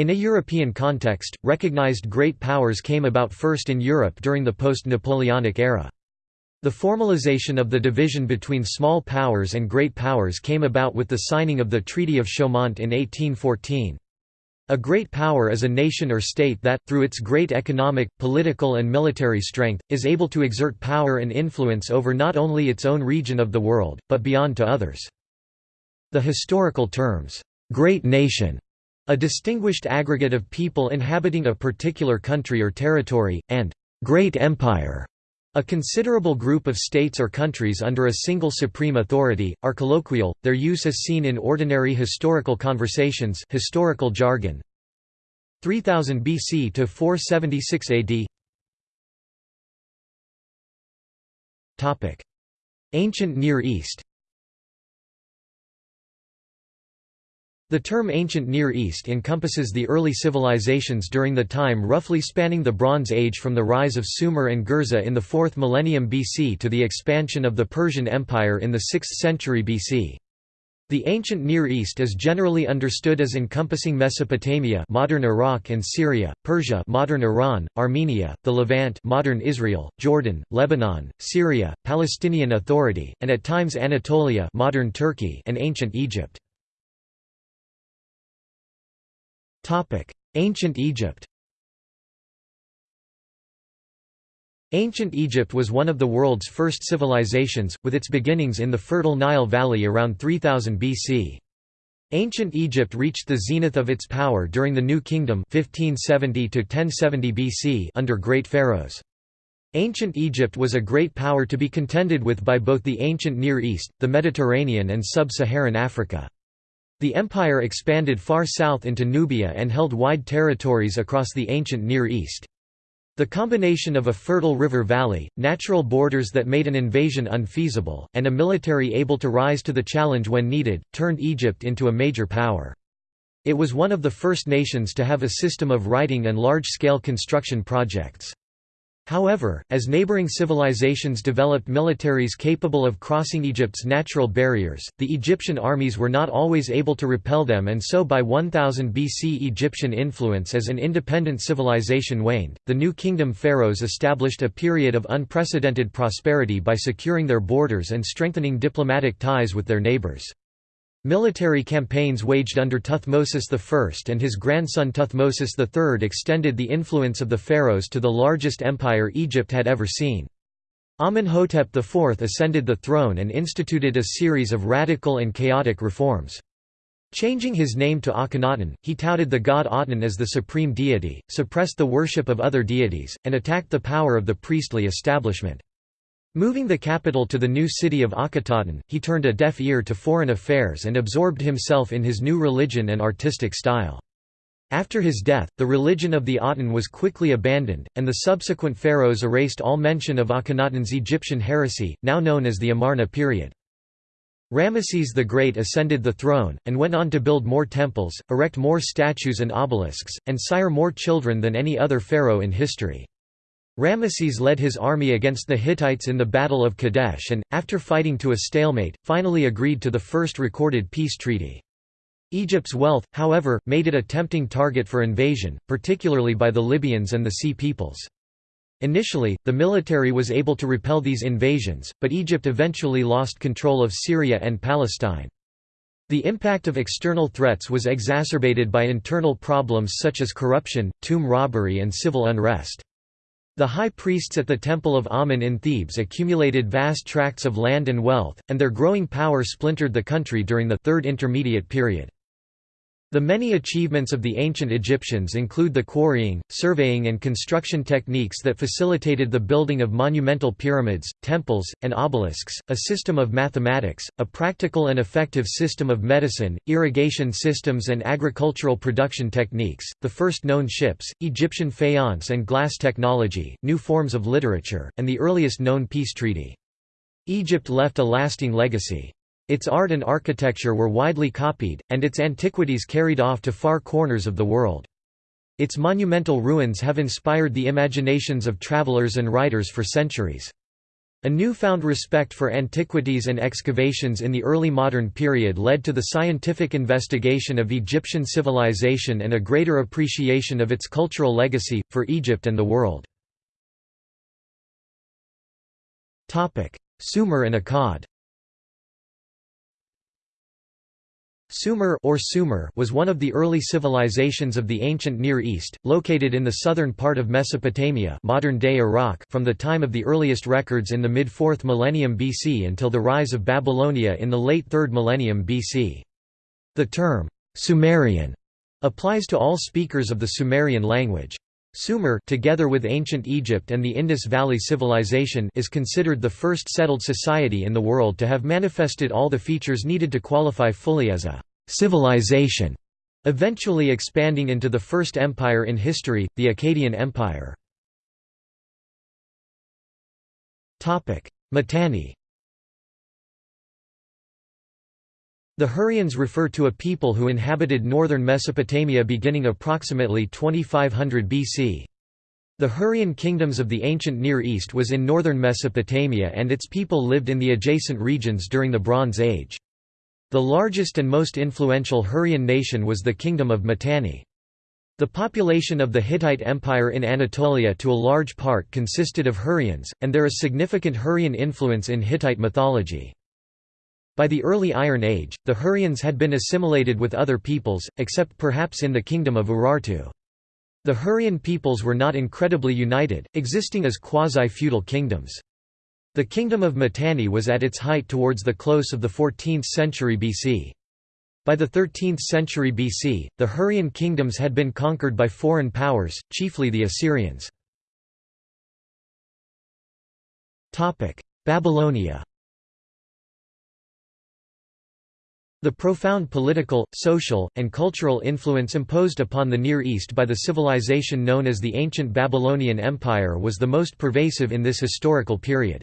In a European context, recognized great powers came about first in Europe during the post-Napoleonic era. The formalization of the division between small powers and great powers came about with the signing of the Treaty of Chaumont in 1814. A great power is a nation or state that, through its great economic, political and military strength, is able to exert power and influence over not only its own region of the world, but beyond to others. The historical terms, "'great nation' a distinguished aggregate of people inhabiting a particular country or territory, and "'great empire' A considerable group of states or countries under a single supreme authority, are colloquial, their use is seen in ordinary historical conversations historical jargon. 3000 BC to 476 AD Ancient Near East The term Ancient Near East encompasses the early civilizations during the time roughly spanning the Bronze Age from the rise of Sumer and Gerzeh in the 4th millennium BC to the expansion of the Persian Empire in the 6th century BC. The ancient Near East is generally understood as encompassing Mesopotamia, modern Iraq and Syria, Persia, modern Iran, Armenia, the Levant, modern Israel, Jordan, Lebanon, Syria, Palestinian Authority, and at times Anatolia, modern Turkey, and ancient Egypt. Ancient Egypt Ancient Egypt was one of the world's first civilizations, with its beginnings in the fertile Nile Valley around 3000 BC. Ancient Egypt reached the zenith of its power during the New Kingdom 1570 BC under great pharaohs. Ancient Egypt was a great power to be contended with by both the ancient Near East, the Mediterranean and sub-Saharan Africa. The empire expanded far south into Nubia and held wide territories across the ancient Near East. The combination of a fertile river valley, natural borders that made an invasion unfeasible, and a military able to rise to the challenge when needed, turned Egypt into a major power. It was one of the first nations to have a system of writing and large-scale construction projects. However, as neighboring civilizations developed militaries capable of crossing Egypt's natural barriers, the Egyptian armies were not always able to repel them and so by 1000 BC Egyptian influence as an independent civilization waned. The New Kingdom pharaohs established a period of unprecedented prosperity by securing their borders and strengthening diplomatic ties with their neighbors. Military campaigns waged under Thutmosis I and his grandson Thutmosis III extended the influence of the pharaohs to the largest empire Egypt had ever seen. Amenhotep IV ascended the throne and instituted a series of radical and chaotic reforms. Changing his name to Akhenaten, he touted the god Aten as the supreme deity, suppressed the worship of other deities, and attacked the power of the priestly establishment. Moving the capital to the new city of Akhetaten, he turned a deaf ear to foreign affairs and absorbed himself in his new religion and artistic style. After his death, the religion of the Aten was quickly abandoned, and the subsequent pharaohs erased all mention of Akhenaten's Egyptian heresy, now known as the Amarna period. Ramesses the Great ascended the throne, and went on to build more temples, erect more statues and obelisks, and sire more children than any other pharaoh in history. Ramesses led his army against the Hittites in the Battle of Kadesh and, after fighting to a stalemate, finally agreed to the first recorded peace treaty. Egypt's wealth, however, made it a tempting target for invasion, particularly by the Libyans and the Sea peoples. Initially, the military was able to repel these invasions, but Egypt eventually lost control of Syria and Palestine. The impact of external threats was exacerbated by internal problems such as corruption, tomb robbery and civil unrest. The high priests at the Temple of Amun in Thebes accumulated vast tracts of land and wealth, and their growing power splintered the country during the Third Intermediate Period. The many achievements of the ancient Egyptians include the quarrying, surveying and construction techniques that facilitated the building of monumental pyramids, temples, and obelisks, a system of mathematics, a practical and effective system of medicine, irrigation systems and agricultural production techniques, the first known ships, Egyptian faience and glass technology, new forms of literature, and the earliest known peace treaty. Egypt left a lasting legacy. Its art and architecture were widely copied, and its antiquities carried off to far corners of the world. Its monumental ruins have inspired the imaginations of travelers and writers for centuries. A newfound respect for antiquities and excavations in the early modern period led to the scientific investigation of Egyptian civilization and a greater appreciation of its cultural legacy, for Egypt and the world. Sumer and Akkad Sumer or Sumer was one of the early civilizations of the ancient Near East, located in the southern part of Mesopotamia modern-day Iraq from the time of the earliest records in the mid-4th millennium BC until the rise of Babylonia in the late 3rd millennium BC. The term, Sumerian, applies to all speakers of the Sumerian language. Sumer together with ancient Egypt and the Indus Valley Civilization is considered the first settled society in the world to have manifested all the features needed to qualify fully as a «civilization», eventually expanding into the first empire in history, the Akkadian Empire. Mitanni The Hurrians refer to a people who inhabited northern Mesopotamia beginning approximately 2500 BC. The Hurrian kingdoms of the ancient Near East was in northern Mesopotamia and its people lived in the adjacent regions during the Bronze Age. The largest and most influential Hurrian nation was the Kingdom of Mitanni. The population of the Hittite Empire in Anatolia to a large part consisted of Hurrians, and there is significant Hurrian influence in Hittite mythology. By the early Iron Age, the Hurrians had been assimilated with other peoples, except perhaps in the kingdom of Urartu. The Hurrian peoples were not incredibly united, existing as quasi-feudal kingdoms. The kingdom of Mitanni was at its height towards the close of the 14th century BC. By the 13th century BC, the Hurrian kingdoms had been conquered by foreign powers, chiefly the Assyrians. Babylonia The profound political, social, and cultural influence imposed upon the Near East by the civilization known as the Ancient Babylonian Empire was the most pervasive in this historical period.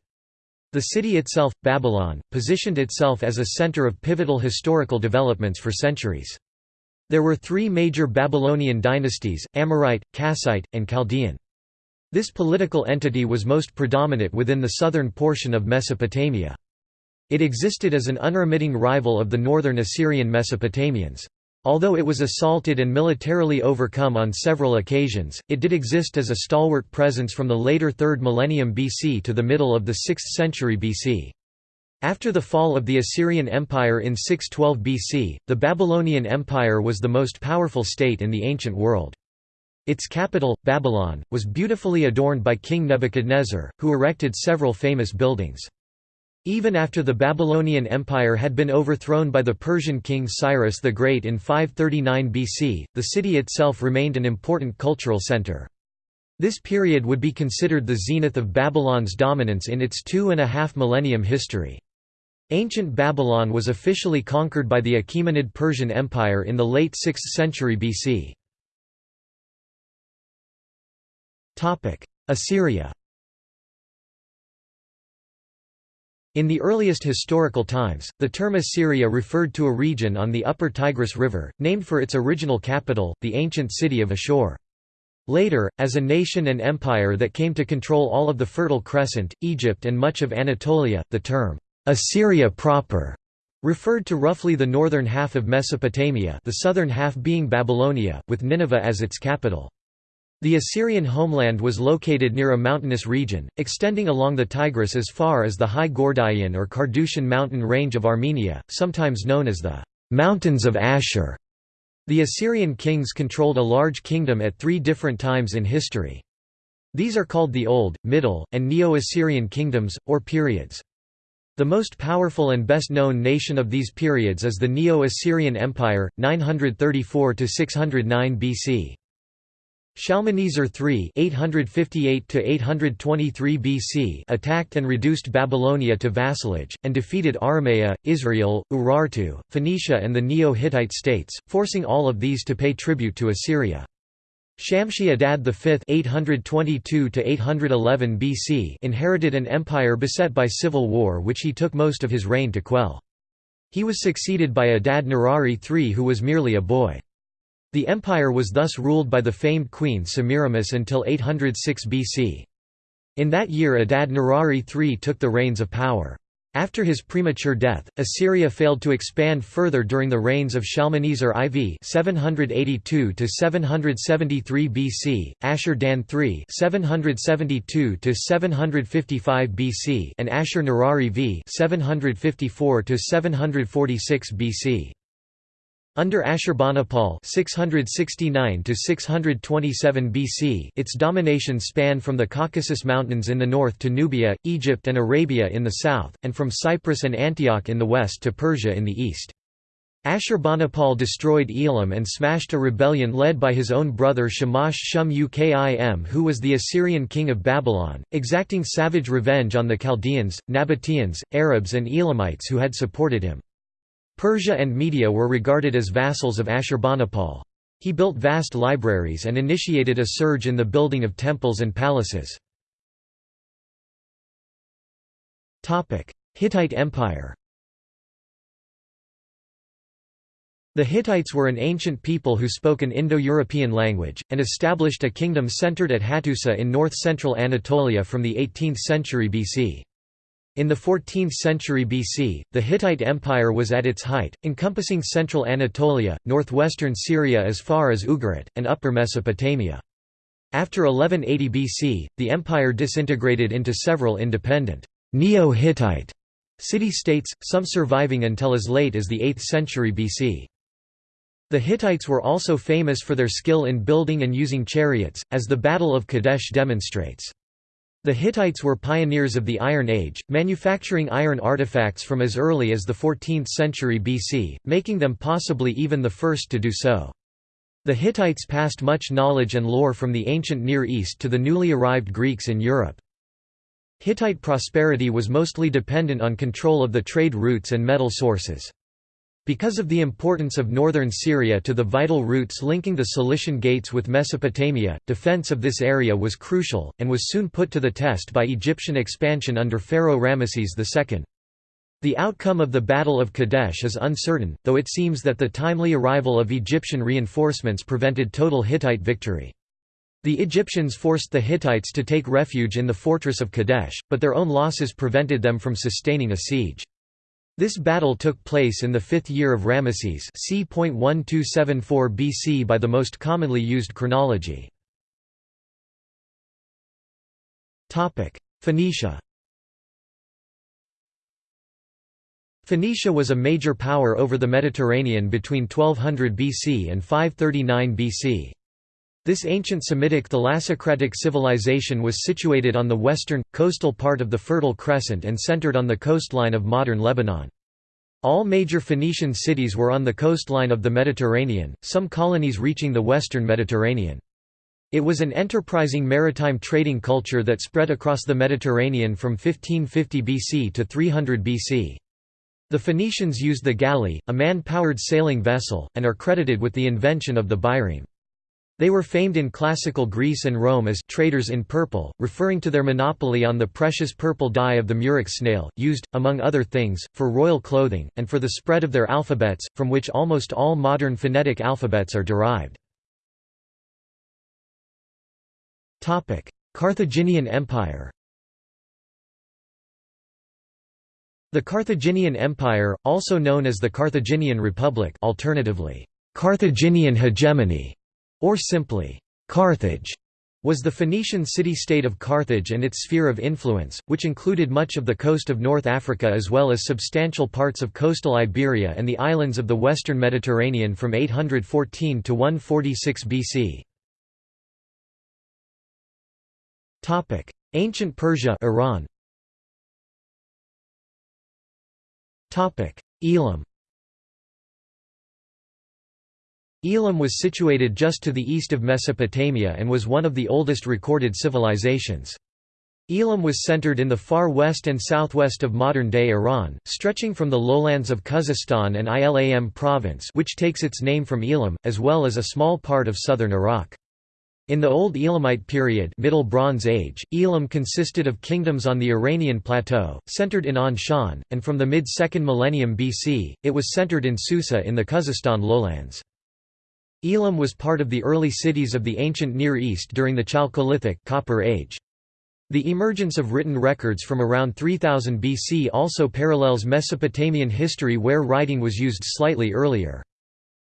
The city itself, Babylon, positioned itself as a center of pivotal historical developments for centuries. There were three major Babylonian dynasties, Amorite, Kassite, and Chaldean. This political entity was most predominant within the southern portion of Mesopotamia. It existed as an unremitting rival of the northern Assyrian Mesopotamians. Although it was assaulted and militarily overcome on several occasions, it did exist as a stalwart presence from the later 3rd millennium BC to the middle of the 6th century BC. After the fall of the Assyrian Empire in 612 BC, the Babylonian Empire was the most powerful state in the ancient world. Its capital, Babylon, was beautifully adorned by King Nebuchadnezzar, who erected several famous buildings. Even after the Babylonian Empire had been overthrown by the Persian king Cyrus the Great in 539 BC, the city itself remained an important cultural center. This period would be considered the zenith of Babylon's dominance in its two and a half millennium history. Ancient Babylon was officially conquered by the Achaemenid Persian Empire in the late 6th century BC. Assyria In the earliest historical times, the term Assyria referred to a region on the upper Tigris River, named for its original capital, the ancient city of Ashur. Later, as a nation and empire that came to control all of the Fertile Crescent, Egypt and much of Anatolia, the term, Assyria proper, referred to roughly the northern half of Mesopotamia the southern half being Babylonia, with Nineveh as its capital. The Assyrian homeland was located near a mountainous region, extending along the Tigris as far as the High Gordiaean or Carduchian mountain range of Armenia, sometimes known as the Mountains of Ashur. The Assyrian kings controlled a large kingdom at three different times in history. These are called the Old, Middle, and Neo-Assyrian kingdoms, or periods. The most powerful and best-known nation of these periods is the Neo-Assyrian Empire, 934–609 BC. Shalmaneser III (858–823 BC) attacked and reduced Babylonia to vassalage, and defeated Aramea, Israel, Urartu, Phoenicia, and the Neo-Hittite states, forcing all of these to pay tribute to Assyria. Shamshi Adad V (822–811 BC) inherited an empire beset by civil war, which he took most of his reign to quell. He was succeeded by Adad Nirari III, who was merely a boy. The empire was thus ruled by the famed queen Semiramis until 806 BC. In that year Adad Nirari III took the reins of power. After his premature death, Assyria failed to expand further during the reigns of Shalmaneser IV (782–773 BC), Ashur-dan III (772–755 BC), and Ashur-Nirari V (754–746 BC). Under Ashurbanipal (669–627 BC), its domination spanned from the Caucasus Mountains in the north to Nubia, Egypt, and Arabia in the south, and from Cyprus and Antioch in the west to Persia in the east. Ashurbanipal destroyed Elam and smashed a rebellion led by his own brother Shamash Shum Ukin who was the Assyrian king of Babylon, exacting savage revenge on the Chaldeans, Nabateans, Arabs and Elamites who had supported him. Persia and Media were regarded as vassals of Ashurbanipal. He built vast libraries and initiated a surge in the building of temples and palaces. Hittite Empire The Hittites were an ancient people who spoke an Indo-European language, and established a kingdom centered at Hattusa in north-central Anatolia from the 18th century BC. In the 14th century BC, the Hittite Empire was at its height, encompassing central Anatolia, northwestern Syria as far as Ugarit, and upper Mesopotamia. After 1180 BC, the empire disintegrated into several independent, Neo-Hittite city-states, some surviving until as late as the 8th century BC. The Hittites were also famous for their skill in building and using chariots, as the Battle of Kadesh demonstrates. The Hittites were pioneers of the Iron Age, manufacturing iron artifacts from as early as the 14th century BC, making them possibly even the first to do so. The Hittites passed much knowledge and lore from the ancient Near East to the newly arrived Greeks in Europe. Hittite prosperity was mostly dependent on control of the trade routes and metal sources. Because of the importance of northern Syria to the vital routes linking the Cilician Gates with Mesopotamia, defense of this area was crucial, and was soon put to the test by Egyptian expansion under Pharaoh Ramesses II. The outcome of the Battle of Kadesh is uncertain, though it seems that the timely arrival of Egyptian reinforcements prevented total Hittite victory. The Egyptians forced the Hittites to take refuge in the fortress of Kadesh, but their own losses prevented them from sustaining a siege. This battle took place in the fifth year of Ramesses c. BC by the most commonly used chronology. Phoenicia Phoenicia was a major power over the Mediterranean between 1200 BC and 539 BC. This ancient Semitic thalassocratic civilization was situated on the western, coastal part of the Fertile Crescent and centered on the coastline of modern Lebanon. All major Phoenician cities were on the coastline of the Mediterranean, some colonies reaching the western Mediterranean. It was an enterprising maritime trading culture that spread across the Mediterranean from 1550 BC to 300 BC. The Phoenicians used the galley, a man-powered sailing vessel, and are credited with the invention of the bireme. They were famed in classical Greece and Rome as traders in purple, referring to their monopoly on the precious purple dye of the murex snail, used, among other things, for royal clothing, and for the spread of their alphabets, from which almost all modern phonetic alphabets are derived. Carthaginian Empire The Carthaginian Empire, also known as the Carthaginian Republic alternatively, Carthaginian hegemony, or simply, Carthage, was the Phoenician city-state of Carthage and its sphere of influence, which included much of the coast of North Africa as well as substantial parts of coastal Iberia and the islands of the western Mediterranean from 814 to 146 BC. Ancient Persia Iran. Elam Elam was situated just to the east of Mesopotamia and was one of the oldest recorded civilizations. Elam was centered in the far west and southwest of modern-day Iran, stretching from the lowlands of Khuzestan and Ilam province which takes its name from Elam, as well as a small part of southern Iraq. In the Old Elamite period Middle Bronze Age, Elam consisted of kingdoms on the Iranian plateau, centered in Anshan, and from the mid-2nd millennium BC, it was centered in Susa in the Khuzestan lowlands. Elam was part of the early cities of the ancient Near East during the Chalcolithic Copper Age. The emergence of written records from around 3000 BC also parallels Mesopotamian history where writing was used slightly earlier.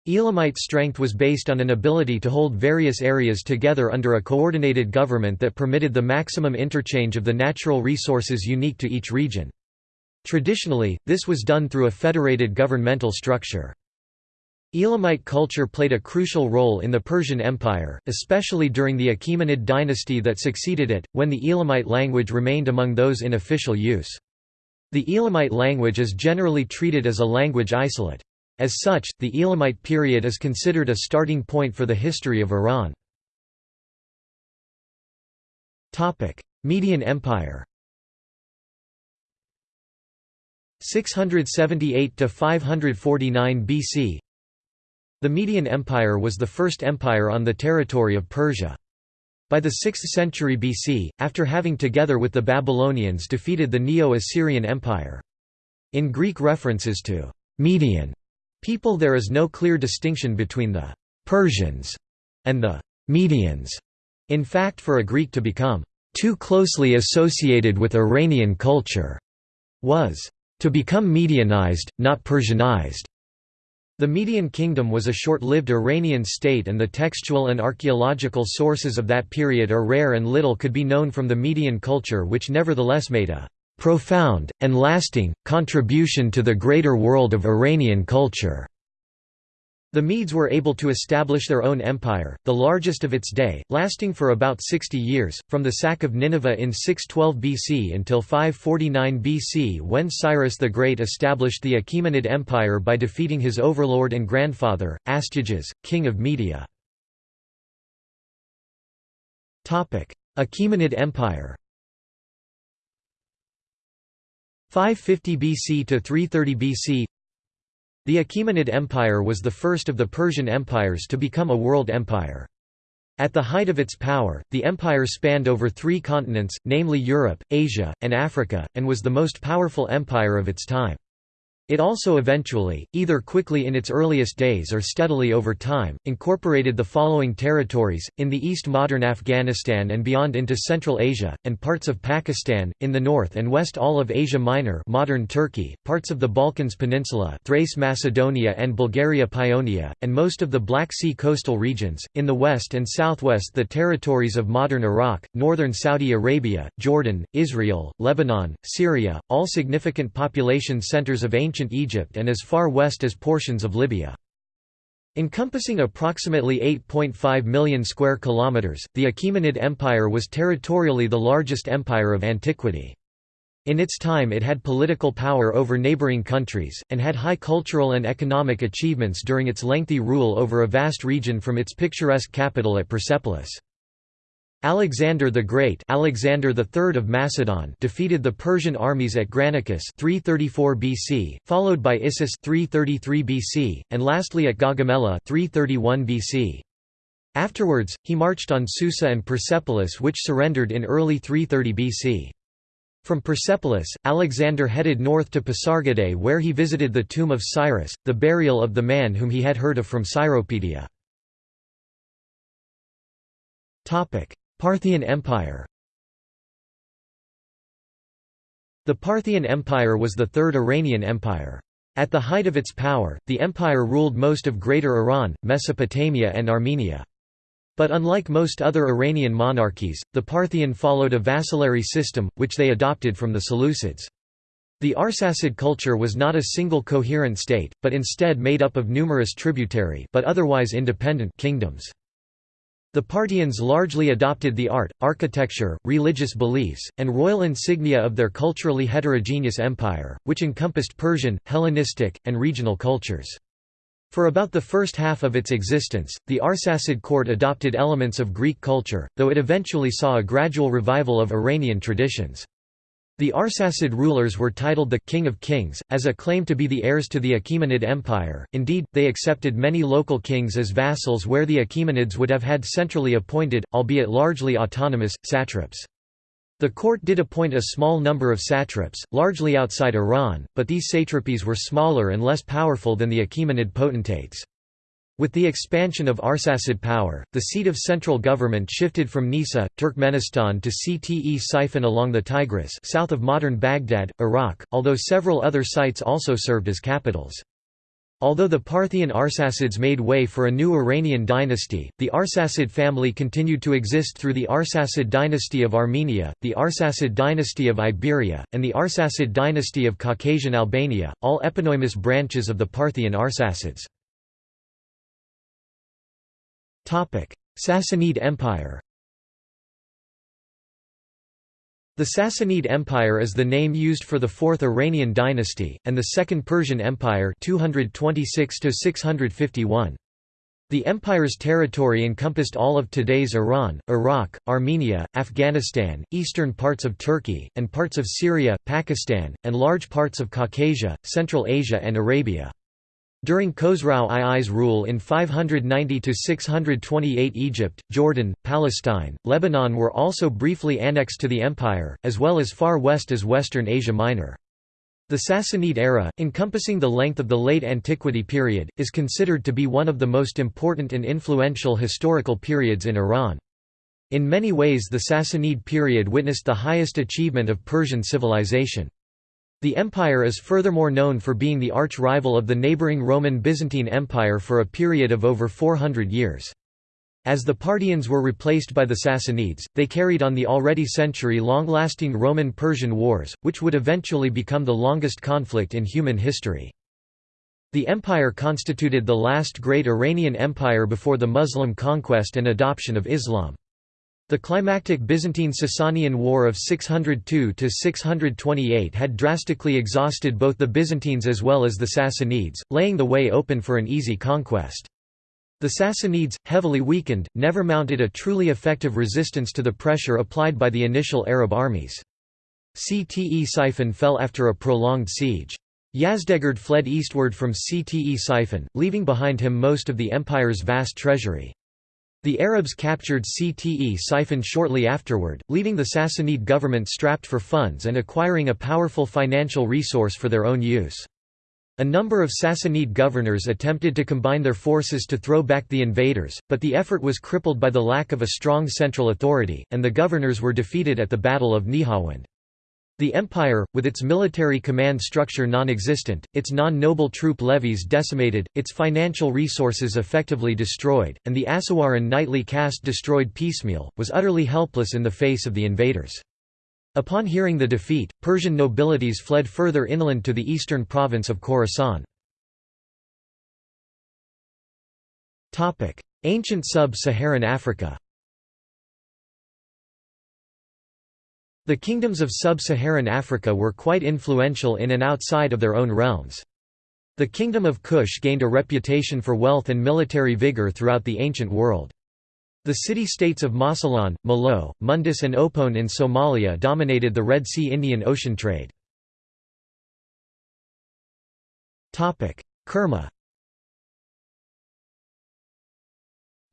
Elamite strength was based on an ability to hold various areas together under a coordinated government that permitted the maximum interchange of the natural resources unique to each region. Traditionally, this was done through a federated governmental structure. Elamite culture played a crucial role in the Persian Empire, especially during the Achaemenid dynasty that succeeded it, when the Elamite language remained among those in official use. The Elamite language is generally treated as a language isolate. As such, the Elamite period is considered a starting point for the history of Iran. Median Empire 678 to 549 BC the Median Empire was the first empire on the territory of Persia. By the 6th century BC, after having together with the Babylonians defeated the Neo-Assyrian Empire. In Greek references to «Median» people there is no clear distinction between the «Persians» and the «Medians». In fact for a Greek to become «too closely associated with Iranian culture» was «to become Medianized, not Persianized». The Median Kingdom was a short-lived Iranian state and the textual and archaeological sources of that period are rare and little could be known from the Median culture which nevertheless made a "...profound, and lasting, contribution to the greater world of Iranian culture." The Medes were able to establish their own empire, the largest of its day, lasting for about 60 years, from the sack of Nineveh in 612 BC until 549 BC when Cyrus the Great established the Achaemenid Empire by defeating his overlord and grandfather, Astyages, king of Media. Achaemenid Empire 550 BC to 330 BC the Achaemenid Empire was the first of the Persian empires to become a world empire. At the height of its power, the empire spanned over three continents, namely Europe, Asia, and Africa, and was the most powerful empire of its time. It also eventually, either quickly in its earliest days or steadily over time, incorporated the following territories, in the east modern Afghanistan and beyond into Central Asia, and parts of Pakistan, in the north and west all of Asia Minor modern Turkey, parts of the Balkans Peninsula Thrace Macedonia and Bulgaria Paeonia, and most of the Black Sea coastal regions, in the west and southwest the territories of modern Iraq, northern Saudi Arabia, Jordan, Israel, Lebanon, Syria, all significant population centers of ancient ancient Egypt and as far west as portions of Libya. Encompassing approximately 8.5 million square kilometers, the Achaemenid Empire was territorially the largest empire of antiquity. In its time it had political power over neighboring countries, and had high cultural and economic achievements during its lengthy rule over a vast region from its picturesque capital at Persepolis. Alexander the Great Alexander III of Macedon defeated the Persian armies at Granicus 334 BC, followed by Issus 333 BC, and lastly at Gaugamela 331 BC. Afterwards, he marched on Susa and Persepolis which surrendered in early 330 BC. From Persepolis, Alexander headed north to Pasargadae where he visited the tomb of Cyrus, the burial of the man whom he had heard of from Cyropedia. Parthian Empire The Parthian Empire was the third Iranian empire. At the height of its power, the empire ruled most of Greater Iran, Mesopotamia and Armenia. But unlike most other Iranian monarchies, the Parthian followed a vassalary system, which they adopted from the Seleucids. The Arsacid culture was not a single coherent state, but instead made up of numerous tributary but otherwise independent kingdoms. The Parthians largely adopted the art, architecture, religious beliefs, and royal insignia of their culturally heterogeneous empire, which encompassed Persian, Hellenistic, and regional cultures. For about the first half of its existence, the Arsacid court adopted elements of Greek culture, though it eventually saw a gradual revival of Iranian traditions. The Arsacid rulers were titled the «King of Kings», as a claim to be the heirs to the Achaemenid Empire, indeed, they accepted many local kings as vassals where the Achaemenids would have had centrally appointed, albeit largely autonomous, satraps. The court did appoint a small number of satraps, largely outside Iran, but these satrapies were smaller and less powerful than the Achaemenid potentates. With the expansion of Arsacid power, the seat of central government shifted from Nisa, Turkmenistan to Ctesiphon along the Tigris south of modern Baghdad, Iraq, although several other sites also served as capitals. Although the Parthian Arsacids made way for a new Iranian dynasty, the Arsacid family continued to exist through the Arsacid dynasty of Armenia, the Arsacid dynasty of Iberia, and the Arsacid dynasty of Caucasian Albania, all eponymous branches of the Parthian Arsacids. Sassanid Empire The Sassanid Empire is the name used for the Fourth Iranian dynasty, and the Second Persian Empire 226 -651. The empire's territory encompassed all of today's Iran, Iraq, Armenia, Afghanistan, eastern parts of Turkey, and parts of Syria, Pakistan, and large parts of Caucasia, Central Asia and Arabia. During Khosrau II's rule in 590–628 Egypt, Jordan, Palestine, Lebanon were also briefly annexed to the empire, as well as far west as Western Asia Minor. The Sassanid era, encompassing the length of the late antiquity period, is considered to be one of the most important and influential historical periods in Iran. In many ways the Sassanid period witnessed the highest achievement of Persian civilization. The empire is furthermore known for being the arch-rival of the neighboring Roman Byzantine Empire for a period of over 400 years. As the Parthians were replaced by the Sassanids, they carried on the already century-long-lasting Roman-Persian Wars, which would eventually become the longest conflict in human history. The empire constituted the last great Iranian empire before the Muslim conquest and adoption of Islam. The climactic Byzantine-Sasanian War of 602–628 had drastically exhausted both the Byzantines as well as the Sassanids, laying the way open for an easy conquest. The Sassanids, heavily weakened, never mounted a truly effective resistance to the pressure applied by the initial Arab armies. Ctesiphon fell after a prolonged siege. Yazdegerd fled eastward from Ctesiphon, leaving behind him most of the empire's vast treasury. The Arabs captured Ctesiphon shortly afterward, leaving the Sassanid government strapped for funds and acquiring a powerful financial resource for their own use. A number of Sassanid governors attempted to combine their forces to throw back the invaders, but the effort was crippled by the lack of a strong central authority, and the governors were defeated at the Battle of Nihawand. The empire, with its military command structure non-existent, its non-noble troop levies decimated, its financial resources effectively destroyed, and the Asawaran knightly caste destroyed piecemeal, was utterly helpless in the face of the invaders. Upon hearing the defeat, Persian nobilities fled further inland to the eastern province of Khorasan. Ancient sub-Saharan Africa The kingdoms of sub-Saharan Africa were quite influential in and outside of their own realms. The Kingdom of Kush gained a reputation for wealth and military vigor throughout the ancient world. The city-states of Mosylon, Malao, Mundus and Opone in Somalia dominated the Red Sea Indian Ocean trade. Kerma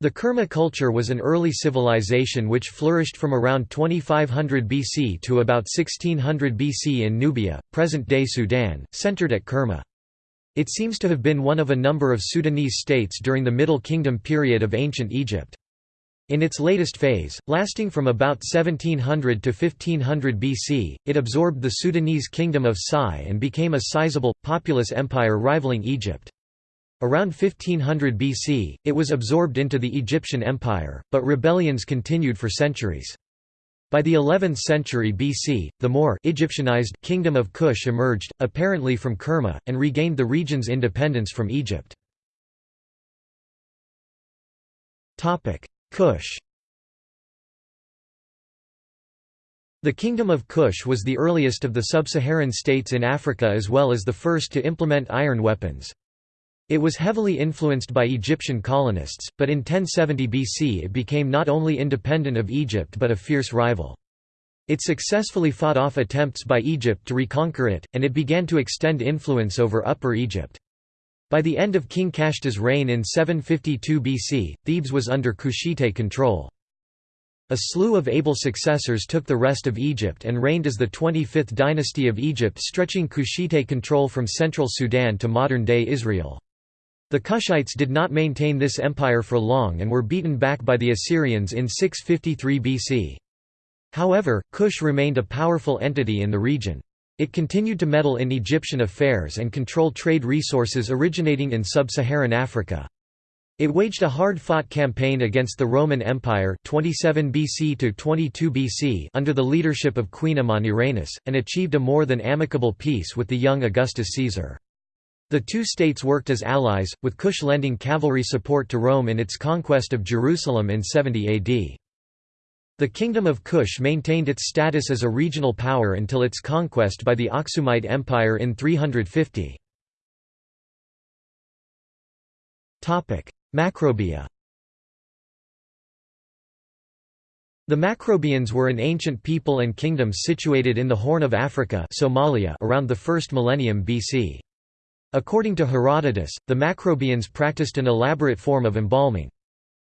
The Kerma culture was an early civilization which flourished from around 2500 BC to about 1600 BC in Nubia, present-day Sudan, centered at Kerma. It seems to have been one of a number of Sudanese states during the Middle Kingdom period of ancient Egypt. In its latest phase, lasting from about 1700 to 1500 BC, it absorbed the Sudanese kingdom of Sai and became a sizable, populous empire rivaling Egypt. Around 1500 BC, it was absorbed into the Egyptian Empire, but rebellions continued for centuries. By the 11th century BC, the more Egyptianized kingdom of Kush emerged, apparently from Kerma, and regained the region's independence from Egypt. Kush The Kingdom of Kush was the earliest of the sub-Saharan states in Africa as well as the first to implement iron weapons. It was heavily influenced by Egyptian colonists, but in 1070 BC it became not only independent of Egypt but a fierce rival. It successfully fought off attempts by Egypt to reconquer it, and it began to extend influence over Upper Egypt. By the end of King Kashta's reign in 752 BC, Thebes was under Kushite control. A slew of able successors took the rest of Egypt and reigned as the 25th dynasty of Egypt stretching Kushite control from central Sudan to modern-day Israel. The Kushites did not maintain this empire for long and were beaten back by the Assyrians in 653 BC. However, Kush remained a powerful entity in the region. It continued to meddle in Egyptian affairs and control trade resources originating in sub-Saharan Africa. It waged a hard-fought campaign against the Roman Empire 27 BC to 22 BC under the leadership of Queen Amanirenas, and achieved a more than amicable peace with the young Augustus Caesar. The two states worked as allies, with Kush lending cavalry support to Rome in its conquest of Jerusalem in 70 AD. The Kingdom of Kush maintained its status as a regional power until its conquest by the Aksumite Empire in 350. Macrobia The Macrobians were an ancient people and kingdom situated in the Horn of Africa Somalia around the 1st millennium BC. According to Herodotus, the Macrobians practiced an elaborate form of embalming.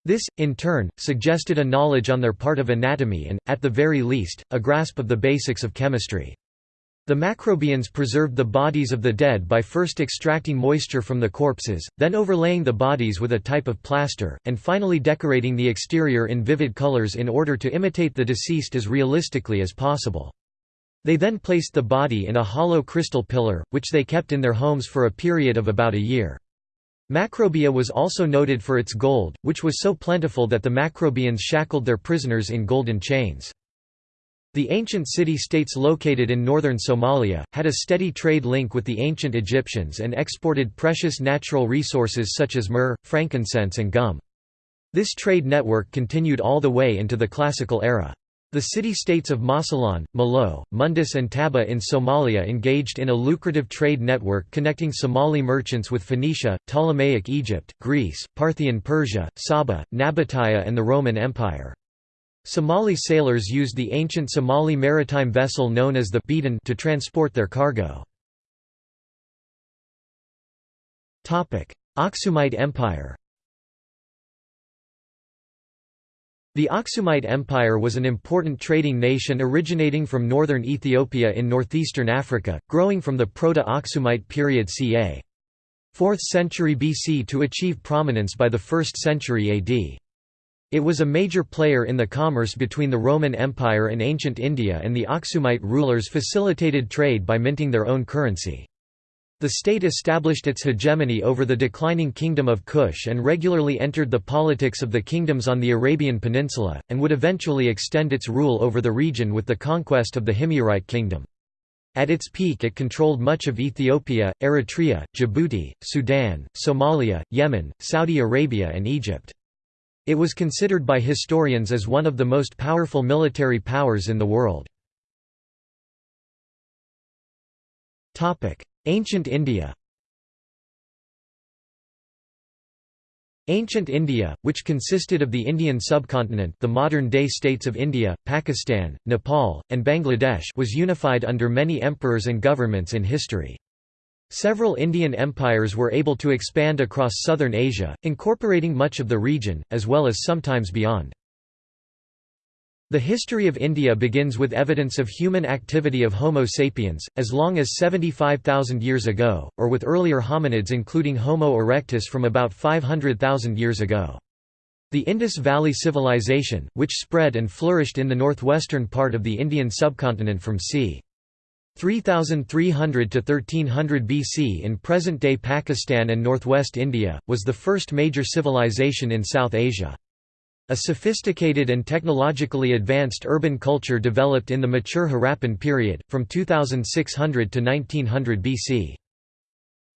This, in turn, suggested a knowledge on their part of anatomy and, at the very least, a grasp of the basics of chemistry. The Macrobians preserved the bodies of the dead by first extracting moisture from the corpses, then overlaying the bodies with a type of plaster, and finally decorating the exterior in vivid colors in order to imitate the deceased as realistically as possible. They then placed the body in a hollow crystal pillar, which they kept in their homes for a period of about a year. Macrobia was also noted for its gold, which was so plentiful that the Macrobians shackled their prisoners in golden chains. The ancient city-states located in northern Somalia, had a steady trade link with the ancient Egyptians and exported precious natural resources such as myrrh, frankincense and gum. This trade network continued all the way into the Classical era. The city-states of Mosylon, Malao, Mundus and Taba in Somalia engaged in a lucrative trade network connecting Somali merchants with Phoenicia, Ptolemaic Egypt, Greece, Parthian Persia, Saba, Nabataea and the Roman Empire. Somali sailors used the ancient Somali maritime vessel known as the Beden to transport their cargo. Aksumite Empire The Aksumite Empire was an important trading nation originating from northern Ethiopia in northeastern Africa, growing from the Proto-Aksumite period ca. 4th century BC to achieve prominence by the 1st century AD. It was a major player in the commerce between the Roman Empire and ancient India and the Aksumite rulers facilitated trade by minting their own currency. The state established its hegemony over the declining kingdom of Kush and regularly entered the politics of the kingdoms on the Arabian Peninsula, and would eventually extend its rule over the region with the conquest of the Himyarite kingdom. At its peak it controlled much of Ethiopia, Eritrea, Djibouti, Sudan, Somalia, Yemen, Saudi Arabia and Egypt. It was considered by historians as one of the most powerful military powers in the world. Ancient India Ancient India, which consisted of the Indian subcontinent the modern-day states of India, Pakistan, Nepal, and Bangladesh was unified under many emperors and governments in history. Several Indian empires were able to expand across southern Asia, incorporating much of the region, as well as sometimes beyond. The history of India begins with evidence of human activity of Homo sapiens, as long as 75,000 years ago, or with earlier hominids including Homo erectus from about 500,000 years ago. The Indus Valley Civilization, which spread and flourished in the northwestern part of the Indian subcontinent from c. 3300 to 1300 BC in present-day Pakistan and northwest India, was the first major civilization in South Asia. A sophisticated and technologically advanced urban culture developed in the mature Harappan period, from 2600 to 1900 BC.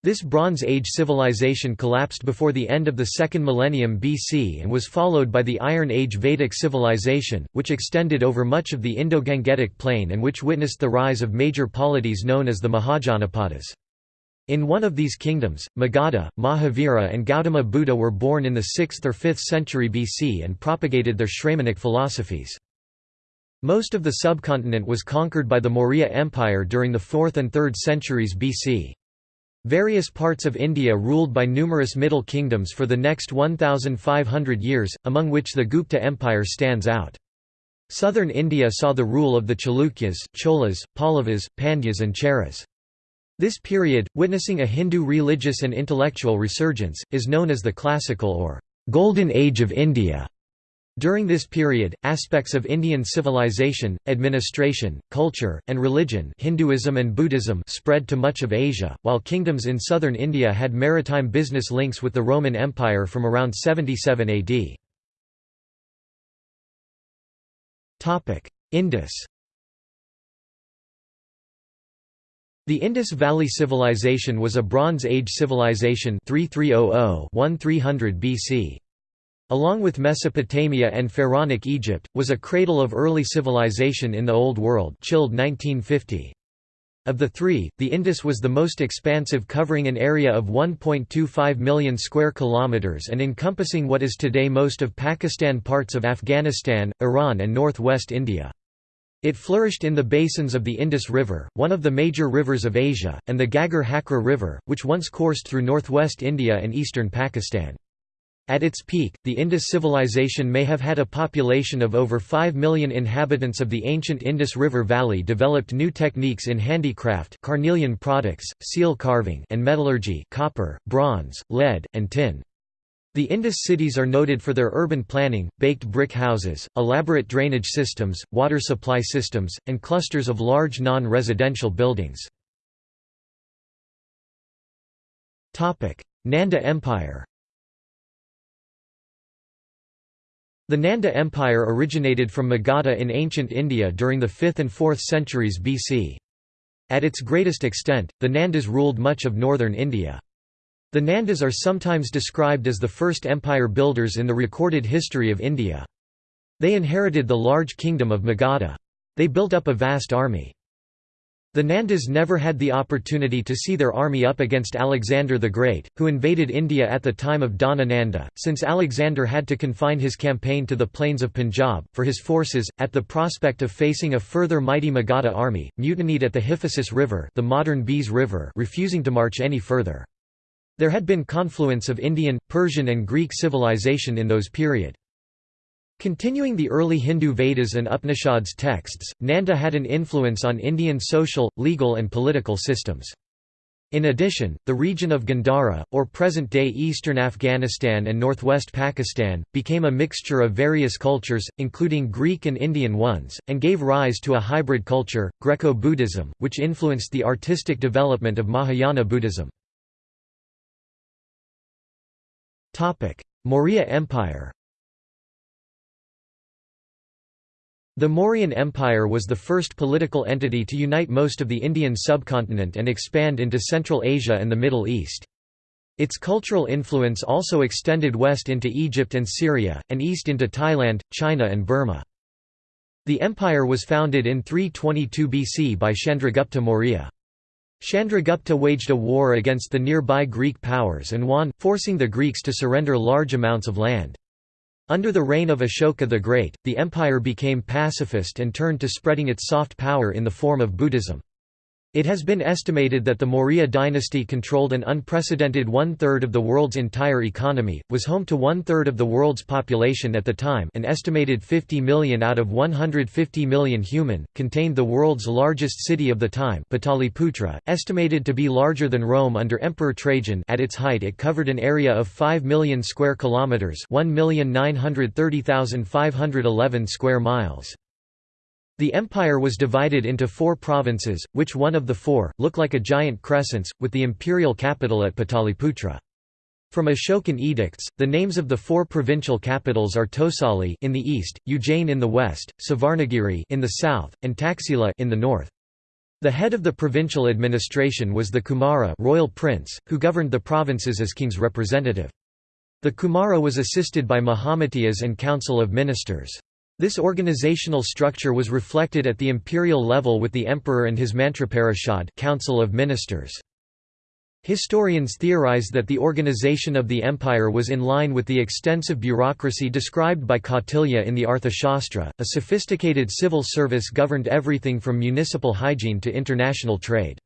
This Bronze Age civilization collapsed before the end of the second millennium BC and was followed by the Iron Age Vedic civilization, which extended over much of the Indo-Gangetic plain and which witnessed the rise of major polities known as the Mahajanapadas. In one of these kingdoms, Magadha, Mahavira and Gautama Buddha were born in the 6th or 5th century BC and propagated their Shramanic philosophies. Most of the subcontinent was conquered by the Maurya Empire during the 4th and 3rd centuries BC. Various parts of India ruled by numerous middle kingdoms for the next 1,500 years, among which the Gupta Empire stands out. Southern India saw the rule of the Chalukyas, Cholas, Pallavas, Pandyas and Cheras. This period, witnessing a Hindu religious and intellectual resurgence, is known as the Classical or Golden Age of India. During this period, aspects of Indian civilization, administration, culture, and religion Hinduism and Buddhism spread to much of Asia, while kingdoms in southern India had maritime business links with the Roman Empire from around 77 AD. Indus The Indus Valley Civilization was a Bronze Age civilization 3300–1300 BC. Along with Mesopotamia and Pharaonic Egypt, was a cradle of early civilization in the Old World Childe 1950. Of the three, the Indus was the most expansive covering an area of 1.25 million square kilometers and encompassing what is today most of Pakistan parts of Afghanistan, Iran and northwest India. It flourished in the basins of the Indus River, one of the major rivers of Asia, and the Ghaggar Hakra River, which once coursed through northwest India and eastern Pakistan. At its peak, the Indus civilization may have had a population of over 5 million inhabitants of the ancient Indus River Valley developed new techniques in handicraft carnelian products, seal carving and metallurgy copper, bronze, lead, and tin. The Indus cities are noted for their urban planning, baked brick houses, elaborate drainage systems, water supply systems, and clusters of large non-residential buildings. Nanda Empire The Nanda Empire originated from Magadha in ancient India during the 5th and 4th centuries BC. At its greatest extent, the Nandas ruled much of northern India. The Nandas are sometimes described as the first empire builders in the recorded history of India. They inherited the large kingdom of Magadha. They built up a vast army. The Nandas never had the opportunity to see their army up against Alexander the Great, who invaded India at the time of Dhana Nanda, since Alexander had to confine his campaign to the plains of Punjab, for his forces, at the prospect of facing a further mighty Magadha army, mutinied at the Hyphasis River, the modern Beas River refusing to march any further. There had been confluence of Indian, Persian and Greek civilization in those period. Continuing the early Hindu Vedas and Upanishads texts, Nanda had an influence on Indian social, legal and political systems. In addition, the region of Gandhara, or present-day eastern Afghanistan and northwest Pakistan, became a mixture of various cultures, including Greek and Indian ones, and gave rise to a hybrid culture, Greco-Buddhism, which influenced the artistic development of Mahayana Buddhism. Maurya Empire The Mauryan Empire was the first political entity to unite most of the Indian subcontinent and expand into Central Asia and the Middle East. Its cultural influence also extended west into Egypt and Syria, and east into Thailand, China and Burma. The empire was founded in 322 BC by Chandragupta Maurya. Chandragupta waged a war against the nearby Greek powers and won, forcing the Greeks to surrender large amounts of land. Under the reign of Ashoka the Great, the empire became pacifist and turned to spreading its soft power in the form of Buddhism. It has been estimated that the Maurya dynasty controlled an unprecedented one-third of the world's entire economy, was home to one-third of the world's population at the time an estimated 50 million out of 150 million human, contained the world's largest city of the time Pataliputra, estimated to be larger than Rome under Emperor Trajan at its height it covered an area of 5 million square kilometres 1,930,511 square miles. The empire was divided into four provinces, which one of the four, look like a giant crescents, with the imperial capital at Pataliputra. From Ashokan edicts, the names of the four provincial capitals are Tosali in the east, Ujjain in the west, Suvarnagiri in the south, and Taxila in the north. The head of the provincial administration was the Kumara royal prince, who governed the provinces as king's representative. The Kumara was assisted by Mahamatiyas and council of ministers. This organizational structure was reflected at the imperial level with the emperor and his Mantraparishad Council of Ministers. Historians theorize that the organization of the empire was in line with the extensive bureaucracy described by Kautilya in the Arthashastra. A sophisticated civil service governed everything from municipal hygiene to international trade.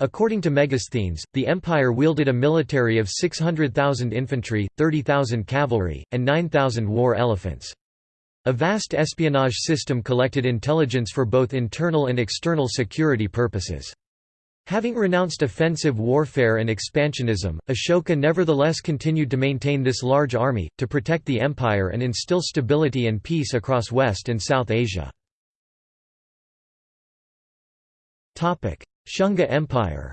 According to Megasthenes, the empire wielded a military of 600,000 infantry, 30,000 cavalry, and 9,000 war elephants. A vast espionage system collected intelligence for both internal and external security purposes. Having renounced offensive warfare and expansionism, Ashoka nevertheless continued to maintain this large army, to protect the empire and instill stability and peace across West and South Asia. Shunga Empire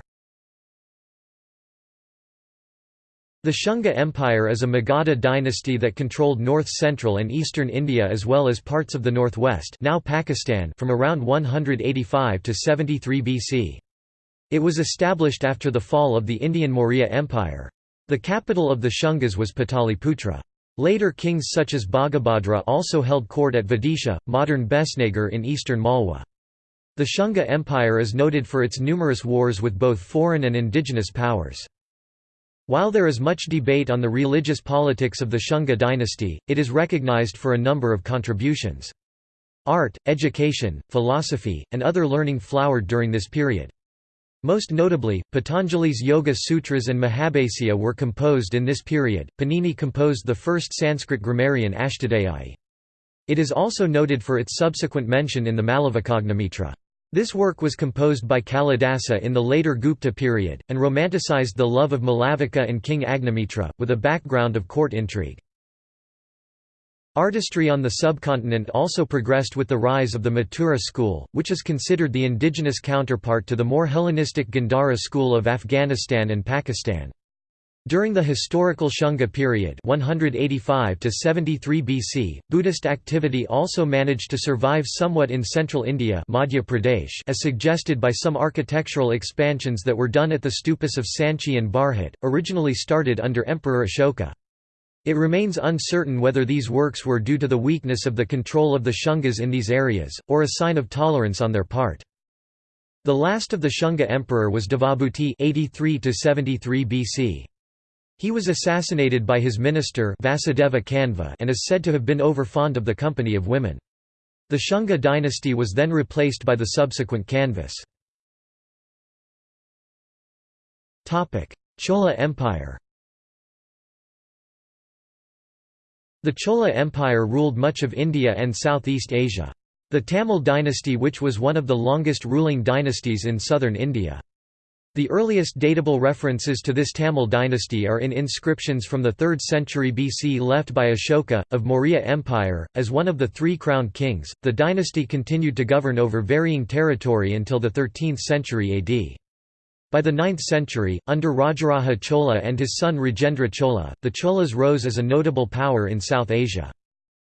The Shunga Empire is a Magadha dynasty that controlled north-central and eastern India as well as parts of the northwest now Pakistan from around 185 to 73 BC. It was established after the fall of the Indian Maurya Empire. The capital of the Shungas was Pataliputra. Later kings such as Bhagabhadra also held court at Vidisha, modern Besnagar in eastern Malwa. The Shunga Empire is noted for its numerous wars with both foreign and indigenous powers. While there is much debate on the religious politics of the Shunga dynasty, it is recognized for a number of contributions. Art, education, philosophy, and other learning flowered during this period. Most notably, Patanjali's Yoga Sutras and Mahabhasya were composed in this period. Panini composed the first Sanskrit grammarian Ashtadhyayi. It is also noted for its subsequent mention in the Malavikagnimitra. This work was composed by Kalidasa in the later Gupta period, and romanticized the love of Malavika and King Agnimitra, with a background of court intrigue. Artistry on the subcontinent also progressed with the rise of the Mathura school, which is considered the indigenous counterpart to the more Hellenistic Gandhara school of Afghanistan and Pakistan. During the historical Shunga period 185 to 73 BC, Buddhist activity also managed to survive somewhat in central India Madhya Pradesh as suggested by some architectural expansions that were done at the stupas of Sanchi and Bharhut, originally started under Emperor Ashoka. It remains uncertain whether these works were due to the weakness of the control of the Shungas in these areas, or a sign of tolerance on their part. The last of the Shunga emperor was Devabhuti 83 BC. He was assassinated by his minister Vasudeva Kanva and is said to have been overfond of the company of women. The Shunga dynasty was then replaced by the subsequent Kanvas. Chola Empire The Chola Empire ruled much of India and Southeast Asia. The Tamil dynasty which was one of the longest ruling dynasties in southern India. The earliest datable references to this Tamil dynasty are in inscriptions from the 3rd century BC left by Ashoka, of Maurya Empire. As one of the three crowned kings, the dynasty continued to govern over varying territory until the 13th century AD. By the 9th century, under Rajaraja Chola and his son Rajendra Chola, the Cholas rose as a notable power in South Asia.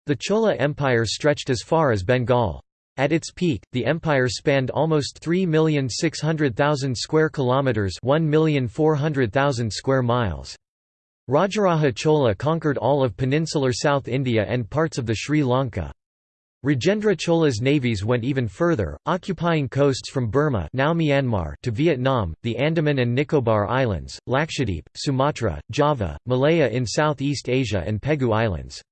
The Chola Empire stretched as far as Bengal. At its peak, the empire spanned almost 3,600,000 square kilometers, 1,400,000 square miles. Rajaraja Chola conquered all of peninsular South India and parts of the Sri Lanka. Rajendra Chola's navies went even further, occupying coasts from Burma now Myanmar to Vietnam, the Andaman and Nicobar Islands, Lakshadweep, Sumatra, Java, Malaya in Southeast Asia and Pegu Islands.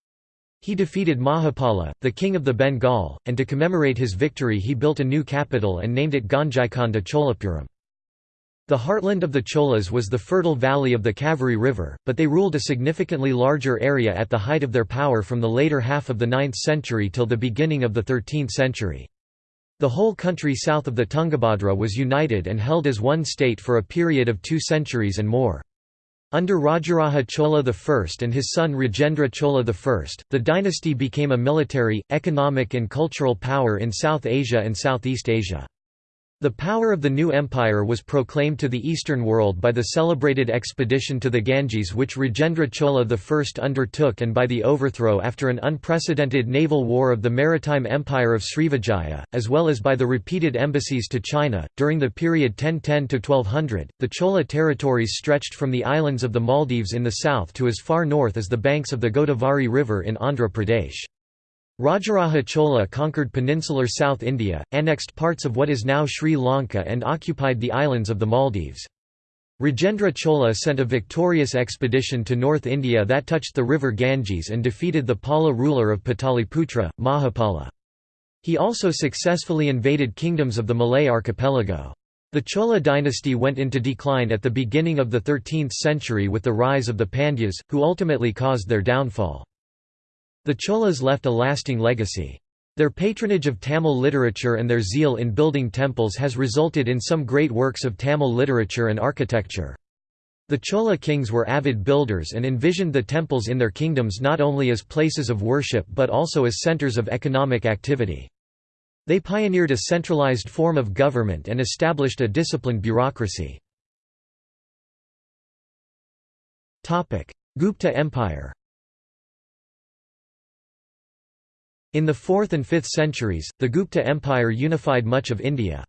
He defeated Mahapala, the king of the Bengal, and to commemorate his victory he built a new capital and named it Gangaikonda Cholapuram. The heartland of the Cholas was the fertile valley of the Kaveri River, but they ruled a significantly larger area at the height of their power from the later half of the 9th century till the beginning of the 13th century. The whole country south of the Tungabhadra was united and held as one state for a period of two centuries and more. Under Rajaraja Chola I and his son Rajendra Chola I, the dynasty became a military, economic and cultural power in South Asia and Southeast Asia. The power of the new empire was proclaimed to the Eastern world by the celebrated expedition to the Ganges which Rajendra Chola I undertook and by the overthrow after an unprecedented naval war of the maritime empire of Srivijaya, as well as by the repeated embassies to China. During the period 1010 to 1200, the Chola territories stretched from the islands of the Maldives in the south to as far north as the banks of the Godavari River in Andhra Pradesh. Rajaraja Chola conquered peninsular South India, annexed parts of what is now Sri Lanka and occupied the islands of the Maldives. Rajendra Chola sent a victorious expedition to North India that touched the river Ganges and defeated the Pala ruler of Pataliputra, Mahapala. He also successfully invaded kingdoms of the Malay archipelago. The Chola dynasty went into decline at the beginning of the 13th century with the rise of the Pandyas, who ultimately caused their downfall. The Cholas left a lasting legacy. Their patronage of Tamil literature and their zeal in building temples has resulted in some great works of Tamil literature and architecture. The Chola kings were avid builders and envisioned the temples in their kingdoms not only as places of worship but also as centers of economic activity. They pioneered a centralized form of government and established a disciplined bureaucracy. Gupta Empire In the 4th and 5th centuries, the Gupta Empire unified much of India.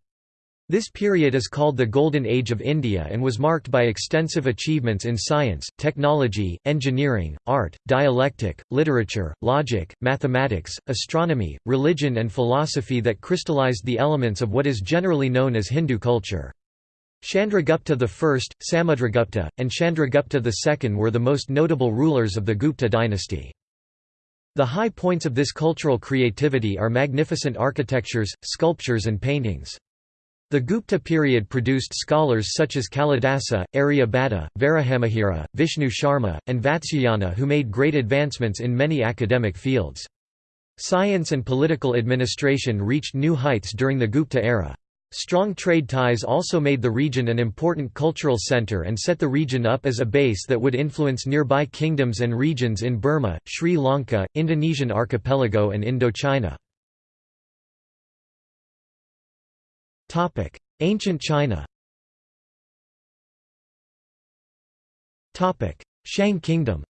This period is called the Golden Age of India and was marked by extensive achievements in science, technology, engineering, art, dialectic, literature, logic, mathematics, astronomy, religion and philosophy that crystallized the elements of what is generally known as Hindu culture. Chandragupta I, Samudragupta, and Chandragupta II were the most notable rulers of the Gupta dynasty. The high points of this cultural creativity are magnificent architectures, sculptures and paintings. The Gupta period produced scholars such as Kalidasa, Aryabhata, Varahamihira, Vishnu Sharma, and Vatsyayana who made great advancements in many academic fields. Science and political administration reached new heights during the Gupta era. Strong trade ties also made the region an important cultural center and set the region up as a base that would influence nearby kingdoms and regions in Burma, Sri Lanka, Indonesian archipelago and Indochina. Ancient China Shang Kingdom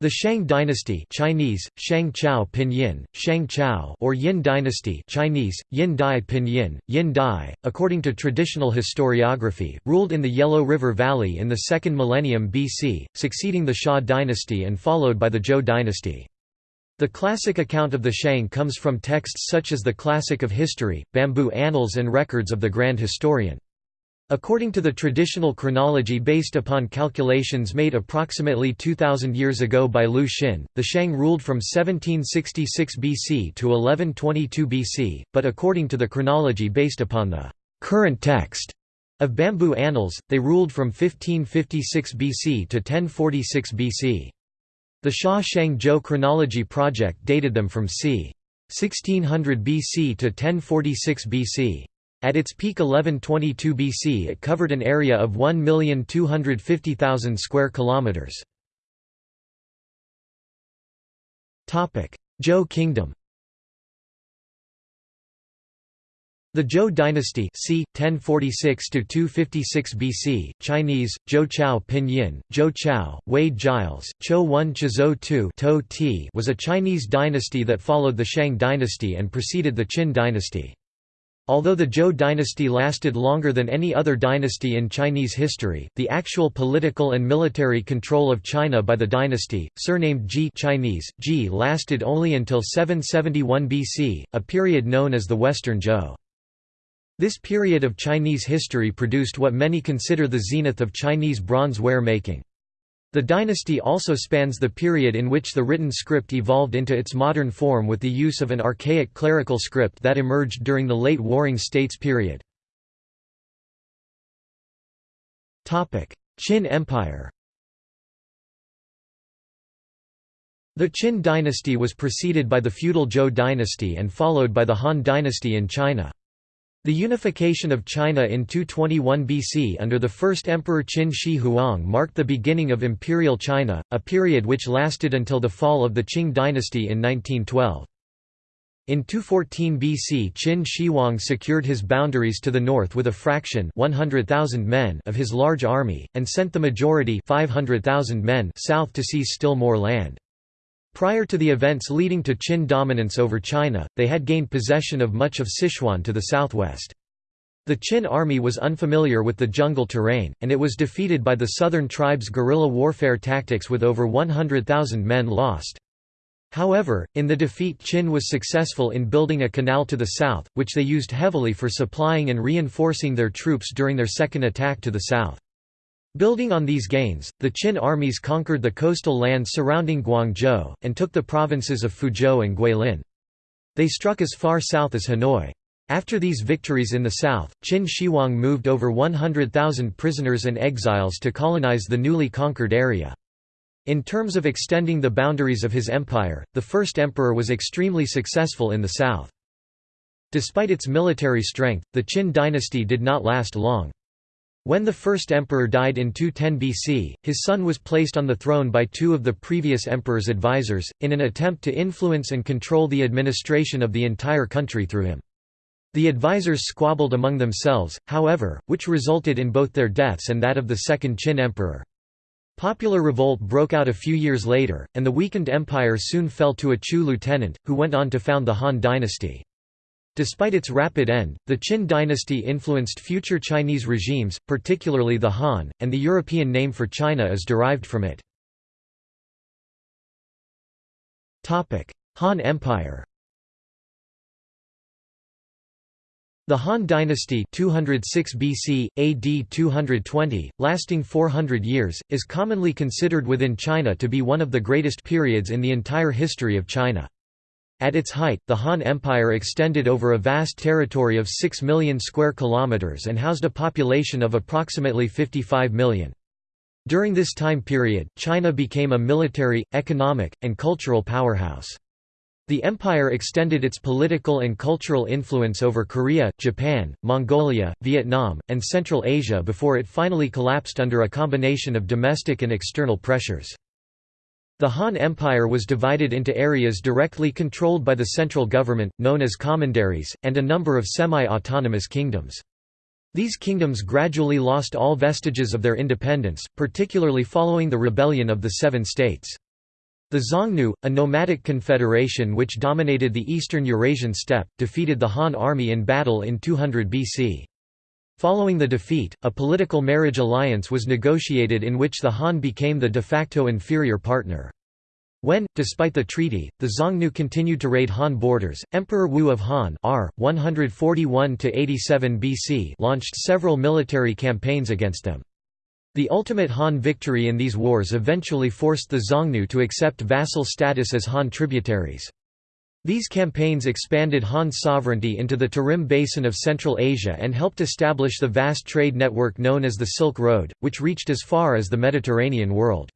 The Shang dynasty Chinese, Shang Chao Pinyin, Shang Chao or Yin dynasty Chinese, Yin Dai Pinyin, Yin Dai, according to traditional historiography, ruled in the Yellow River Valley in the 2nd millennium BC, succeeding the Xia dynasty and followed by the Zhou dynasty. The classic account of the Shang comes from texts such as the Classic of History, Bamboo Annals and records of the Grand Historian. According to the traditional chronology based upon calculations made approximately 2,000 years ago by Liu Xin, the Shang ruled from 1766 BC to 1122 BC, but according to the chronology based upon the current text of Bamboo Annals, they ruled from 1556 BC to 1046 BC. The Xia Shang Zhou chronology project dated them from c. 1600 BC to 1046 BC. At its peak 1122 BC it covered an area of 1,250,000 square kilometers. Topic: Zhou Kingdom. The Zhou dynasty c. 1046–256 BC, Chinese, Zhou Chao Pinyin, Zhou Chao, Wade Giles, Chou Wen Chizhou Tu was a Chinese dynasty that followed the Shang dynasty and preceded the Qin dynasty. Although the Zhou dynasty lasted longer than any other dynasty in Chinese history, the actual political and military control of China by the dynasty, surnamed Ji Chinese, Ji lasted only until 771 BC, a period known as the Western Zhou. This period of Chinese history produced what many consider the zenith of Chinese bronze ware making. The dynasty also spans the period in which the written script evolved into its modern form with the use of an archaic clerical script that emerged during the late Warring States period. Qin Empire The Qin dynasty was preceded by the feudal Zhou dynasty and followed by the Han dynasty in China. The unification of China in 221 BC under the first emperor Qin Shi Huang marked the beginning of Imperial China, a period which lasted until the fall of the Qing dynasty in 1912. In 214 BC Qin Shi Huang secured his boundaries to the north with a fraction 100,000 men of his large army, and sent the majority 500,000 men south to seize still more land. Prior to the events leading to Qin dominance over China, they had gained possession of much of Sichuan to the southwest. The Qin army was unfamiliar with the jungle terrain, and it was defeated by the southern tribes' guerrilla warfare tactics with over 100,000 men lost. However, in the defeat Qin was successful in building a canal to the south, which they used heavily for supplying and reinforcing their troops during their second attack to the south. Building on these gains, the Qin armies conquered the coastal lands surrounding Guangzhou, and took the provinces of Fuzhou and Guilin. They struck as far south as Hanoi. After these victories in the south, Qin Shi Huang moved over 100,000 prisoners and exiles to colonize the newly conquered area. In terms of extending the boundaries of his empire, the first emperor was extremely successful in the south. Despite its military strength, the Qin dynasty did not last long. When the first emperor died in 210 BC, his son was placed on the throne by two of the previous emperor's advisors, in an attempt to influence and control the administration of the entire country through him. The advisors squabbled among themselves, however, which resulted in both their deaths and that of the second Qin emperor. Popular revolt broke out a few years later, and the weakened empire soon fell to a Chu lieutenant, who went on to found the Han dynasty. Despite its rapid end, the Qin dynasty influenced future Chinese regimes, particularly the Han, and the European name for China is derived from it. Han Empire The Han dynasty 206 BC, AD 220, lasting 400 years, is commonly considered within China to be one of the greatest periods in the entire history of China. At its height, the Han Empire extended over a vast territory of 6 million square kilometers and housed a population of approximately 55 million. During this time period, China became a military, economic, and cultural powerhouse. The empire extended its political and cultural influence over Korea, Japan, Mongolia, Vietnam, and Central Asia before it finally collapsed under a combination of domestic and external pressures. The Han Empire was divided into areas directly controlled by the central government, known as commanderies, and a number of semi-autonomous kingdoms. These kingdoms gradually lost all vestiges of their independence, particularly following the rebellion of the Seven States. The Xiongnu, a nomadic confederation which dominated the eastern Eurasian steppe, defeated the Han army in battle in 200 BC. Following the defeat, a political marriage alliance was negotiated in which the Han became the de facto inferior partner. When, despite the treaty, the Xiongnu continued to raid Han borders, Emperor Wu of Han R. 141 BC launched several military campaigns against them. The ultimate Han victory in these wars eventually forced the Xiongnu to accept vassal status as Han tributaries. These campaigns expanded Han sovereignty into the Tarim Basin of Central Asia and helped establish the vast trade network known as the Silk Road, which reached as far as the Mediterranean world.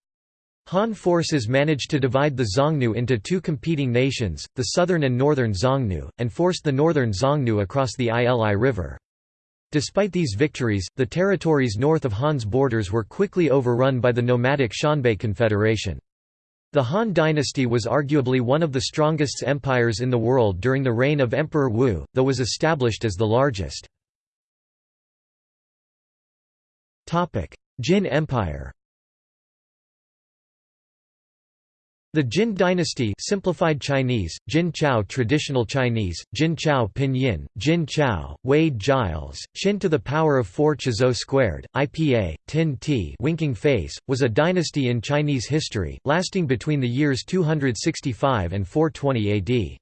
Han forces managed to divide the Xiongnu into two competing nations, the southern and northern Xiongnu, and forced the northern Xiongnu across the Ili River. Despite these victories, the territories north of Han's borders were quickly overrun by the nomadic Xianbei Confederation. The Han dynasty was arguably one of the strongest empires in the world during the reign of Emperor Wu, though was established as the largest. Jin Empire The Jin dynasty simplified Chinese, Jin Chao traditional Chinese, Jin Chao pinyin, Jin Chao, Wade Giles, Qin to the power of 4 Chizhou squared, IPA, Tin T winking face, was a dynasty in Chinese history, lasting between the years 265 and 420 AD.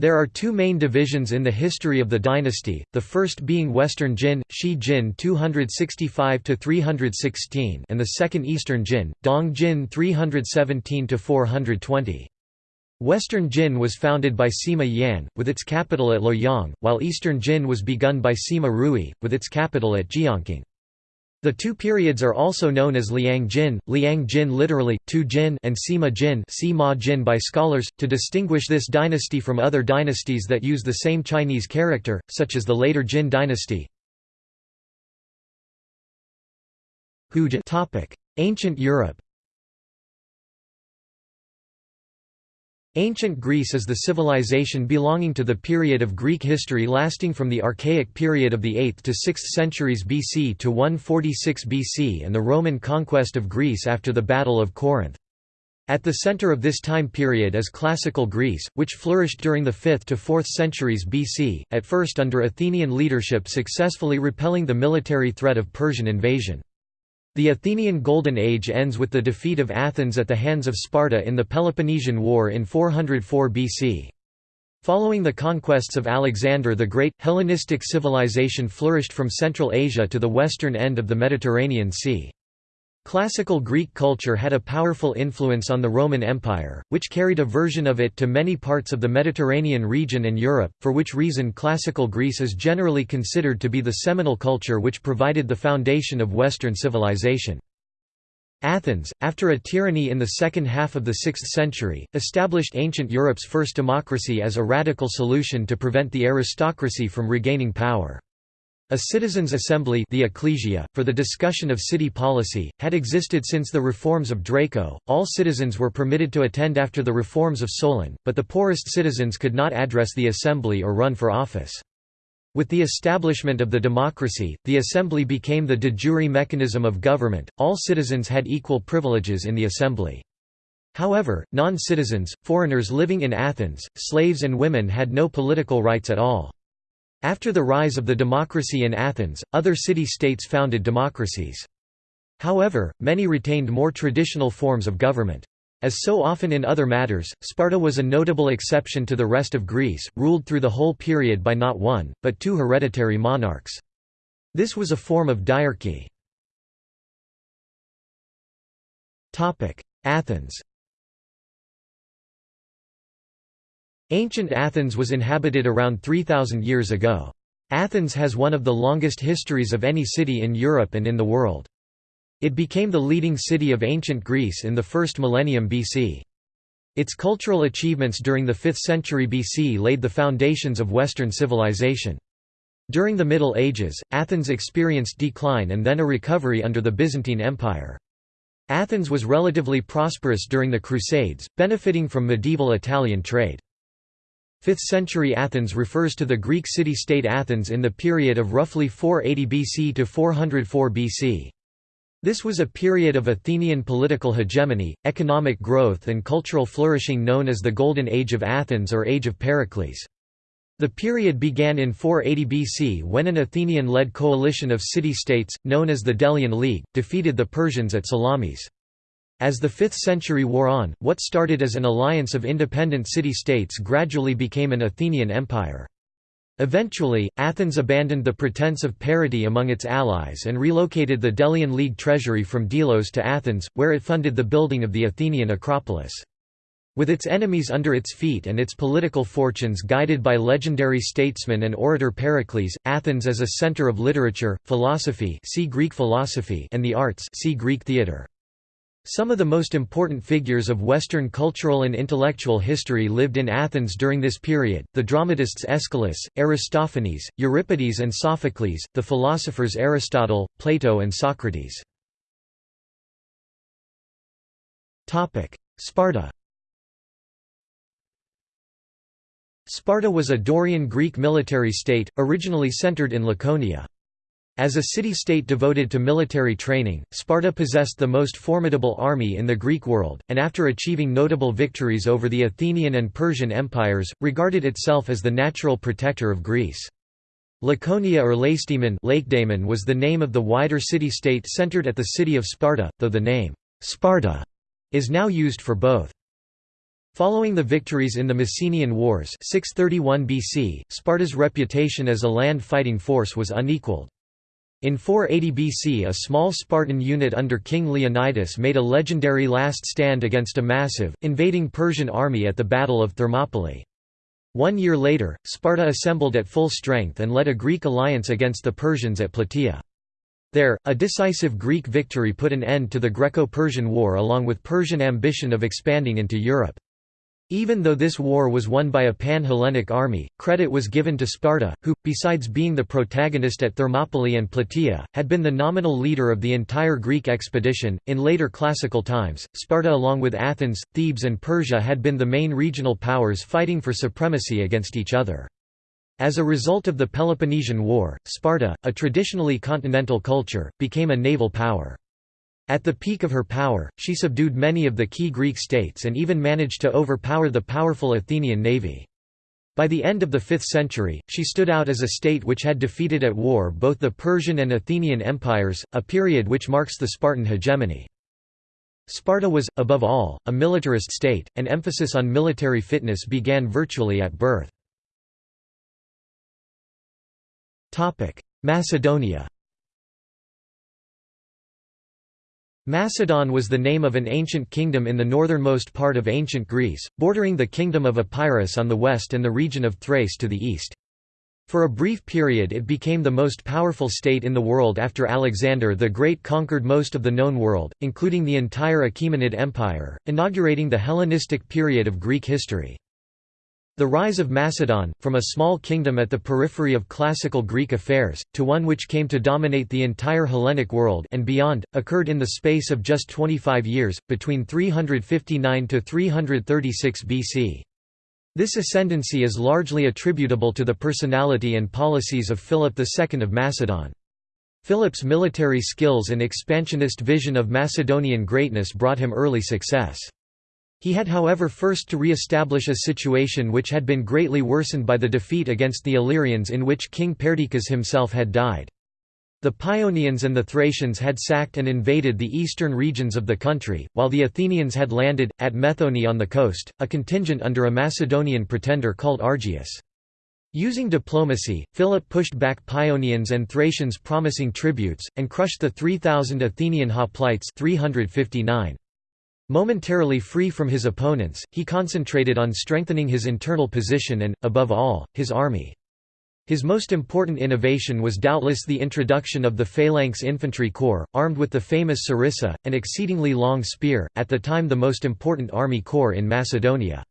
There are two main divisions in the history of the dynasty, the first being Western Jin, Shi Jin 265–316 and the second Eastern Jin, Dong Jin 317–420. Western Jin was founded by Sima Yan, with its capital at Luoyang, while Eastern Jin was begun by Sima Rui, with its capital at Jiangqing. The two periods are also known as Liang Jin, Liang Jin literally, Tu Jin and Sima Jin, Sima Jin by scholars, to distinguish this dynasty from other dynasties that use the same Chinese character, such as the later Jin dynasty. Ancient Europe Ancient Greece is the civilization belonging to the period of Greek history lasting from the Archaic period of the 8th to 6th centuries BC to 146 BC and the Roman conquest of Greece after the Battle of Corinth. At the center of this time period is Classical Greece, which flourished during the 5th to 4th centuries BC, at first under Athenian leadership successfully repelling the military threat of Persian invasion. The Athenian Golden Age ends with the defeat of Athens at the hands of Sparta in the Peloponnesian War in 404 BC. Following the conquests of Alexander the Great, Hellenistic civilization flourished from Central Asia to the western end of the Mediterranean Sea. Classical Greek culture had a powerful influence on the Roman Empire, which carried a version of it to many parts of the Mediterranean region and Europe, for which reason Classical Greece is generally considered to be the seminal culture which provided the foundation of Western civilization. Athens, after a tyranny in the second half of the 6th century, established ancient Europe's first democracy as a radical solution to prevent the aristocracy from regaining power. A citizens' assembly the ecclesia, for the discussion of city policy, had existed since the reforms of Draco. All citizens were permitted to attend after the reforms of Solon, but the poorest citizens could not address the assembly or run for office. With the establishment of the democracy, the assembly became the de jure mechanism of government, all citizens had equal privileges in the assembly. However, non-citizens, foreigners living in Athens, slaves and women had no political rights at all. After the rise of the democracy in Athens, other city-states founded democracies. However, many retained more traditional forms of government. As so often in other matters, Sparta was a notable exception to the rest of Greece, ruled through the whole period by not one, but two hereditary monarchs. This was a form of diarchy. Athens Ancient Athens was inhabited around 3,000 years ago. Athens has one of the longest histories of any city in Europe and in the world. It became the leading city of ancient Greece in the first millennium BC. Its cultural achievements during the 5th century BC laid the foundations of Western civilization. During the Middle Ages, Athens experienced decline and then a recovery under the Byzantine Empire. Athens was relatively prosperous during the Crusades, benefiting from medieval Italian trade. 5th century Athens refers to the Greek city-state Athens in the period of roughly 480 BC to 404 BC. This was a period of Athenian political hegemony, economic growth and cultural flourishing known as the Golden Age of Athens or Age of Pericles. The period began in 480 BC when an Athenian-led coalition of city-states, known as the Delian League, defeated the Persians at Salamis. As the 5th century wore on, what started as an alliance of independent city-states gradually became an Athenian empire. Eventually, Athens abandoned the pretense of parity among its allies and relocated the Delian League treasury from Delos to Athens, where it funded the building of the Athenian Acropolis. With its enemies under its feet and its political fortunes guided by legendary statesman and orator Pericles, Athens as a center of literature, philosophy see Greek philosophy and the arts see Greek theater. Some of the most important figures of Western cultural and intellectual history lived in Athens during this period, the dramatists Aeschylus, Aristophanes, Euripides and Sophocles, the philosophers Aristotle, Plato and Socrates. Sparta Sparta was a Dorian Greek military state, originally centered in Laconia. As a city-state devoted to military training, Sparta possessed the most formidable army in the Greek world, and after achieving notable victories over the Athenian and Persian empires, regarded itself as the natural protector of Greece. Laconia or Lakedaemon was the name of the wider city-state centered at the city of Sparta, though the name, Sparta, is now used for both. Following the victories in the Messenian Wars 631 BC, Sparta's reputation as a land fighting force was unequaled. In 480 BC a small Spartan unit under King Leonidas made a legendary last stand against a massive, invading Persian army at the Battle of Thermopylae. One year later, Sparta assembled at full strength and led a Greek alliance against the Persians at Plataea. There, a decisive Greek victory put an end to the Greco-Persian War along with Persian ambition of expanding into Europe. Even though this war was won by a pan-Hellenic army, credit was given to Sparta, who, besides being the protagonist at Thermopylae and Plataea, had been the nominal leader of the entire Greek expedition. In later classical times, Sparta along with Athens, Thebes and Persia had been the main regional powers fighting for supremacy against each other. As a result of the Peloponnesian War, Sparta, a traditionally continental culture, became a naval power. At the peak of her power, she subdued many of the key Greek states and even managed to overpower the powerful Athenian navy. By the end of the 5th century, she stood out as a state which had defeated at war both the Persian and Athenian empires, a period which marks the Spartan hegemony. Sparta was, above all, a militarist state, and emphasis on military fitness began virtually at birth. Macedonia Macedon was the name of an ancient kingdom in the northernmost part of ancient Greece, bordering the kingdom of Epirus on the west and the region of Thrace to the east. For a brief period it became the most powerful state in the world after Alexander the Great conquered most of the known world, including the entire Achaemenid Empire, inaugurating the Hellenistic period of Greek history. The rise of Macedon, from a small kingdom at the periphery of classical Greek affairs, to one which came to dominate the entire Hellenic world and beyond, occurred in the space of just 25 years, between 359 to 336 BC. This ascendancy is largely attributable to the personality and policies of Philip II of Macedon. Philip's military skills and expansionist vision of Macedonian greatness brought him early success. He had however first to re-establish a situation which had been greatly worsened by the defeat against the Illyrians in which King Perdiccas himself had died. The Paeonians and the Thracians had sacked and invaded the eastern regions of the country, while the Athenians had landed, at Methone on the coast, a contingent under a Macedonian pretender called Argaeus. Using diplomacy, Philip pushed back Paeonians and Thracians promising tributes, and crushed the 3,000 Athenian hoplites 359. Momentarily free from his opponents, he concentrated on strengthening his internal position and, above all, his army. His most important innovation was doubtless the introduction of the phalanx infantry corps, armed with the famous sarissa, an exceedingly long spear, at the time the most important army corps in Macedonia.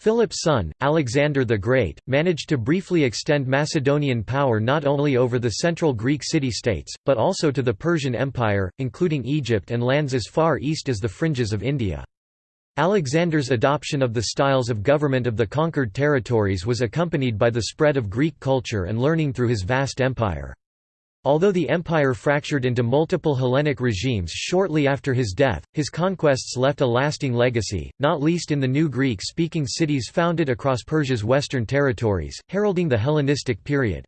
Philip's son, Alexander the Great, managed to briefly extend Macedonian power not only over the central Greek city-states, but also to the Persian Empire, including Egypt and lands as far east as the fringes of India. Alexander's adoption of the styles of government of the conquered territories was accompanied by the spread of Greek culture and learning through his vast empire. Although the empire fractured into multiple Hellenic regimes shortly after his death, his conquests left a lasting legacy, not least in the new Greek-speaking cities founded across Persia's western territories, heralding the Hellenistic period.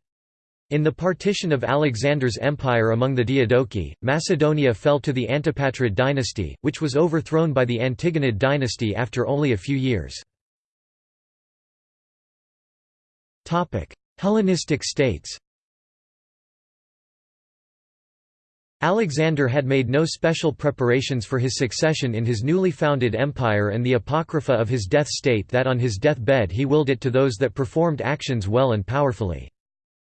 In the partition of Alexander's empire among the Diadochi, Macedonia fell to the Antipatrid dynasty, which was overthrown by the Antigonid dynasty after only a few years. Hellenistic states Alexander had made no special preparations for his succession in his newly founded empire and the apocrypha of his death state that on his deathbed he willed it to those that performed actions well and powerfully.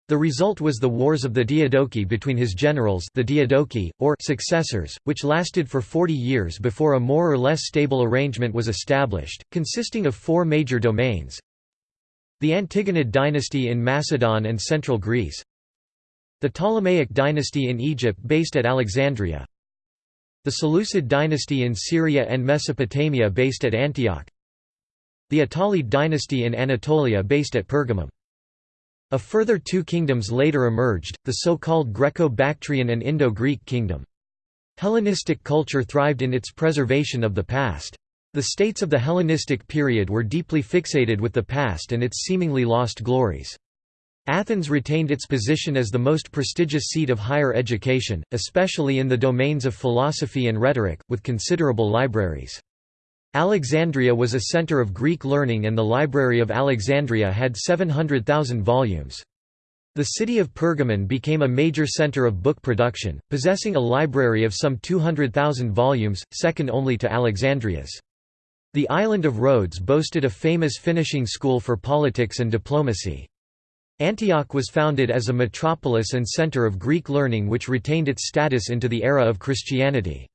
The result was the Wars of the Diadochi between his generals the Diadochi, or successors, which lasted for 40 years before a more or less stable arrangement was established, consisting of four major domains. The Antigonid dynasty in Macedon and central Greece. The Ptolemaic dynasty in Egypt based at Alexandria. The Seleucid dynasty in Syria and Mesopotamia based at Antioch. The Attalid dynasty in Anatolia based at Pergamum. A further two kingdoms later emerged, the so-called Greco-Bactrian and Indo-Greek kingdom. Hellenistic culture thrived in its preservation of the past. The states of the Hellenistic period were deeply fixated with the past and its seemingly lost glories. Athens retained its position as the most prestigious seat of higher education, especially in the domains of philosophy and rhetoric, with considerable libraries. Alexandria was a center of Greek learning and the Library of Alexandria had 700,000 volumes. The city of Pergamon became a major center of book production, possessing a library of some 200,000 volumes, second only to Alexandria's. The island of Rhodes boasted a famous finishing school for politics and diplomacy. Antioch was founded as a metropolis and center of Greek learning which retained its status into the era of Christianity.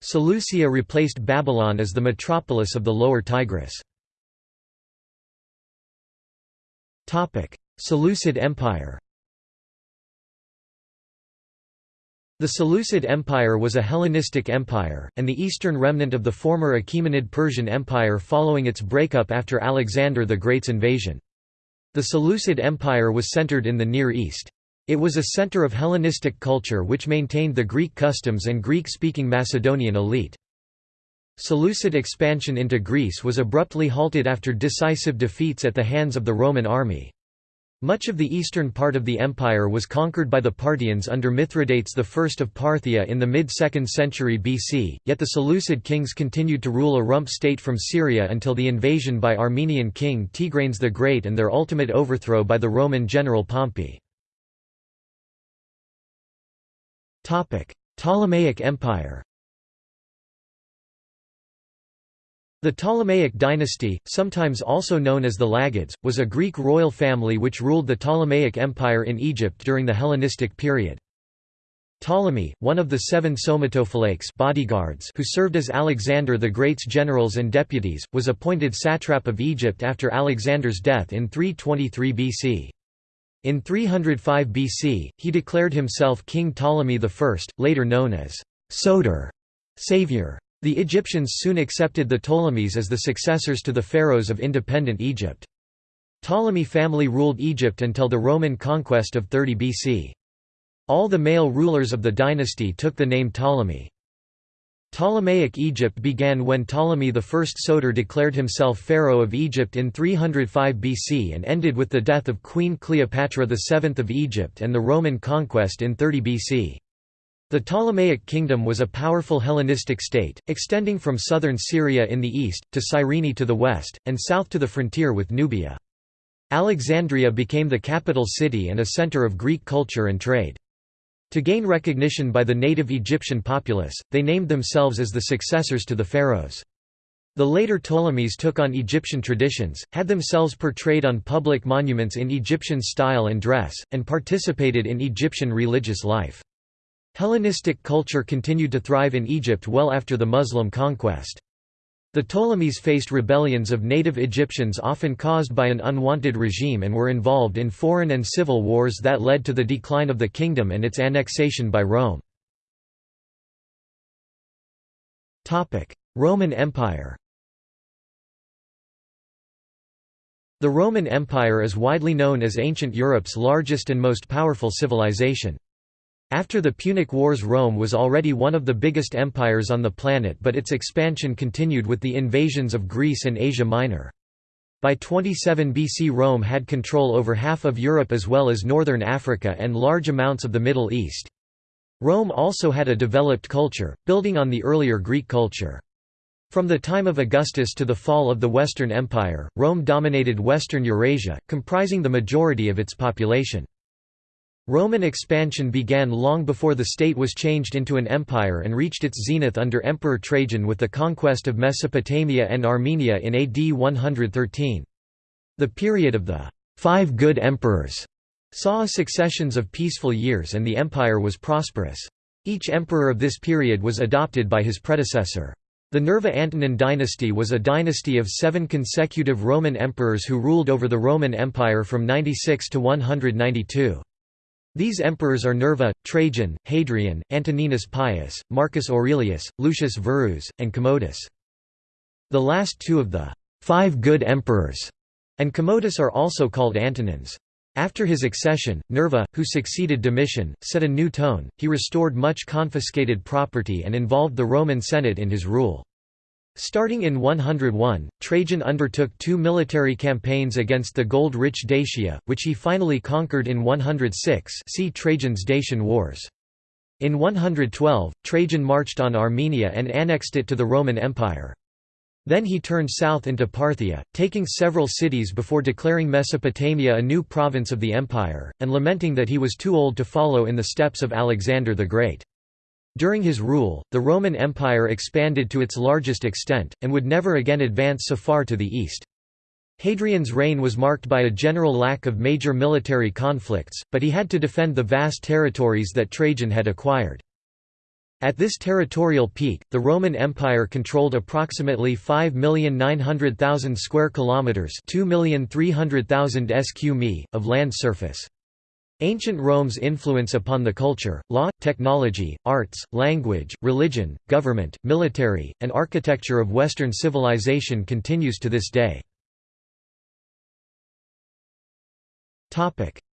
Seleucia replaced Babylon as the metropolis of the Lower Tigris. Seleucid Empire The Seleucid Empire was a Hellenistic empire, and the eastern remnant of the former Achaemenid Persian Empire following its breakup after Alexander the Great's invasion. The Seleucid Empire was centered in the Near East. It was a center of Hellenistic culture which maintained the Greek customs and Greek-speaking Macedonian elite. Seleucid expansion into Greece was abruptly halted after decisive defeats at the hands of the Roman army. Much of the eastern part of the empire was conquered by the Parthians under Mithridates I of Parthia in the mid-2nd century BC, yet the Seleucid kings continued to rule a rump state from Syria until the invasion by Armenian king Tigranes the Great and their ultimate overthrow by the Roman general Pompey. Ptolemaic Empire The Ptolemaic dynasty, sometimes also known as the Lagids, was a Greek royal family which ruled the Ptolemaic Empire in Egypt during the Hellenistic period. Ptolemy, one of the seven somatophylakes bodyguards who served as Alexander the Great's generals and deputies, was appointed satrap of Egypt after Alexander's death in 323 BC. In 305 BC, he declared himself King Ptolemy I, later known as Soter, savior. The Egyptians soon accepted the Ptolemies as the successors to the pharaohs of independent Egypt. Ptolemy family ruled Egypt until the Roman conquest of 30 BC. All the male rulers of the dynasty took the name Ptolemy. Ptolemaic Egypt began when Ptolemy I Soter declared himself pharaoh of Egypt in 305 BC and ended with the death of Queen Cleopatra VII of Egypt and the Roman conquest in 30 BC. The Ptolemaic kingdom was a powerful Hellenistic state, extending from southern Syria in the east, to Cyrene to the west, and south to the frontier with Nubia. Alexandria became the capital city and a center of Greek culture and trade. To gain recognition by the native Egyptian populace, they named themselves as the successors to the pharaohs. The later Ptolemies took on Egyptian traditions, had themselves portrayed on public monuments in Egyptian style and dress, and participated in Egyptian religious life. Hellenistic culture continued to thrive in Egypt well after the Muslim conquest. The Ptolemies faced rebellions of native Egyptians often caused by an unwanted regime and were involved in foreign and civil wars that led to the decline of the kingdom and its annexation by Rome. Roman Empire The Roman Empire is widely known as ancient Europe's largest and most powerful civilization. After the Punic Wars Rome was already one of the biggest empires on the planet but its expansion continued with the invasions of Greece and Asia Minor. By 27 BC Rome had control over half of Europe as well as northern Africa and large amounts of the Middle East. Rome also had a developed culture, building on the earlier Greek culture. From the time of Augustus to the fall of the Western Empire, Rome dominated western Eurasia, comprising the majority of its population. Roman expansion began long before the state was changed into an empire and reached its zenith under Emperor Trajan with the conquest of Mesopotamia and Armenia in AD 113. The period of the Five Good Emperors saw successions of peaceful years and the empire was prosperous. Each emperor of this period was adopted by his predecessor. The Nerva-Antonine dynasty was a dynasty of seven consecutive Roman emperors who ruled over the Roman Empire from 96 to 192. These emperors are Nerva, Trajan, Hadrian, Antoninus Pius, Marcus Aurelius, Lucius Verus, and Commodus. The last two of the five good emperors and Commodus are also called Antonines. After his accession, Nerva, who succeeded Domitian, set a new tone, he restored much confiscated property and involved the Roman Senate in his rule. Starting in 101, Trajan undertook two military campaigns against the gold-rich Dacia, which he finally conquered in 106 see Trajan's Dacian Wars. In 112, Trajan marched on Armenia and annexed it to the Roman Empire. Then he turned south into Parthia, taking several cities before declaring Mesopotamia a new province of the empire, and lamenting that he was too old to follow in the steps of Alexander the Great. During his rule, the Roman Empire expanded to its largest extent, and would never again advance so far to the east. Hadrian's reign was marked by a general lack of major military conflicts, but he had to defend the vast territories that Trajan had acquired. At this territorial peak, the Roman Empire controlled approximately 5,900,000 square kilometers, 2,300,000 sq mi of land surface. Ancient Rome's influence upon the culture, law, technology, arts, language, religion, government, military, and architecture of Western civilization continues to this day.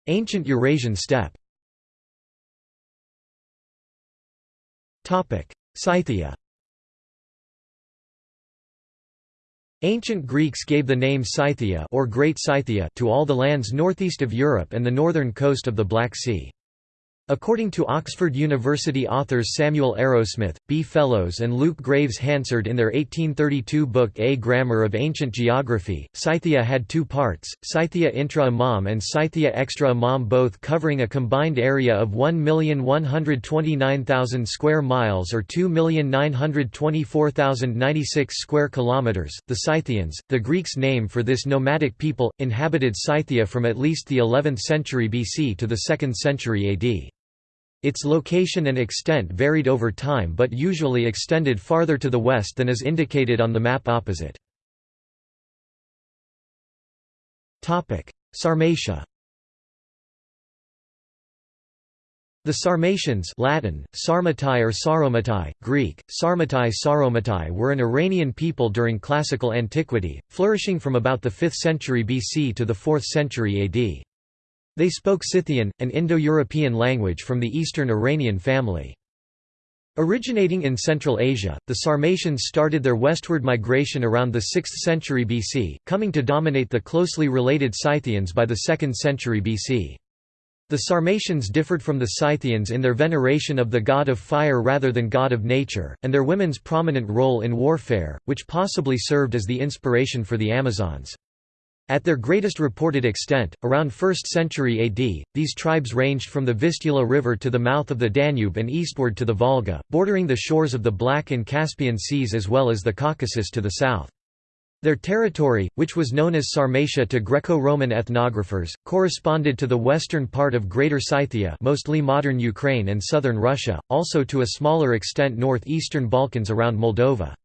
Ancient Eurasian steppe. Scythia Ancient Greeks gave the name Scythia or Great Scythia to all the lands northeast of Europe and the northern coast of the Black Sea. According to Oxford University authors Samuel Arrowsmith, B. Fellows and Luke Graves Hansard in their 1832 book A Grammar of Ancient Geography, Scythia had two parts, Scythia intra-Imaum and Scythia extra-Imaum both covering a combined area of 1,129,000 square miles or 2,924,096 square kilometers. The Scythians, the Greeks' name for this nomadic people, inhabited Scythia from at least the 11th century BC to the 2nd century AD. Its location and extent varied over time but usually extended farther to the west than is indicated on the map opposite. Sarmatia The Sarmatians Latin, Sarmatai or Saromatai, Greek, Sarmatai Saromatai were an Iranian people during Classical antiquity, flourishing from about the 5th century BC to the 4th century AD. They spoke Scythian, an Indo-European language from the Eastern Iranian family. Originating in Central Asia, the Sarmatians started their westward migration around the 6th century BC, coming to dominate the closely related Scythians by the 2nd century BC. The Sarmatians differed from the Scythians in their veneration of the god of fire rather than god of nature, and their women's prominent role in warfare, which possibly served as the inspiration for the Amazons. At their greatest reported extent, around 1st century AD, these tribes ranged from the Vistula River to the mouth of the Danube and eastward to the Volga, bordering the shores of the Black and Caspian Seas as well as the Caucasus to the south. Their territory, which was known as Sarmatia to Greco-Roman ethnographers, corresponded to the western part of Greater Scythia mostly modern Ukraine and southern Russia, also to a smaller extent northeastern Balkans around Moldova.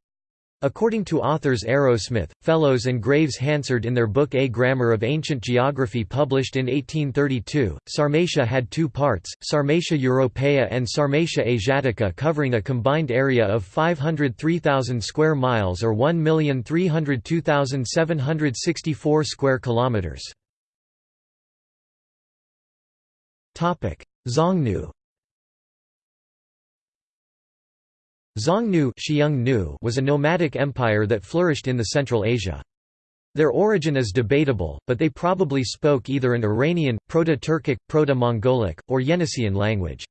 According to authors Arrowsmith, Fellows and Graves Hansard in their book A Grammar of Ancient Geography published in 1832, Sarmatia had two parts, Sarmatia Europaea and Sarmatia Asiatica covering a combined area of 503,000 square miles or 1,302,764 square kilometers. Xiongnu Xiongnu was a nomadic empire that flourished in the Central Asia. Their origin is debatable, but they probably spoke either an Iranian, Proto-Turkic, Proto-Mongolic, or Yeniseian language.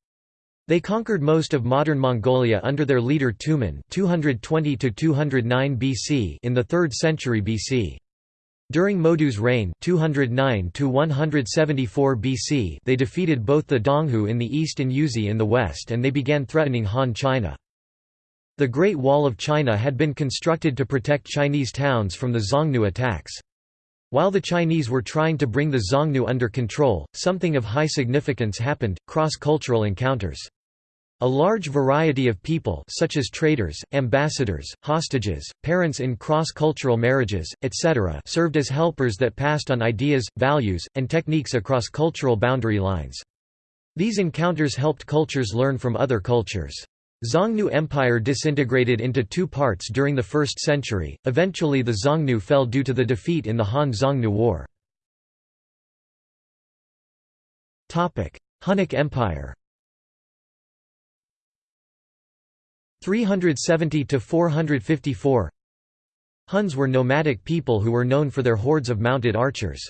They conquered most of modern Mongolia under their leader Tumen 220 BC in the 3rd century BC. During Modu's reign 209 BC they defeated both the Donghu in the east and Yuezhi in the west and they began threatening Han China. The Great Wall of China had been constructed to protect Chinese towns from the Xiongnu attacks. While the Chinese were trying to bring the Xiongnu under control, something of high significance happened, cross-cultural encounters. A large variety of people such as traders, ambassadors, hostages, parents in cross-cultural marriages, etc. served as helpers that passed on ideas, values, and techniques across cultural boundary lines. These encounters helped cultures learn from other cultures. Xiongnu Empire disintegrated into two parts during the 1st century, eventually the Xiongnu fell due to the defeat in the Han-Xiongnu War. Hunnic Empire 370–454 Huns were nomadic people who were known for their hordes of mounted archers.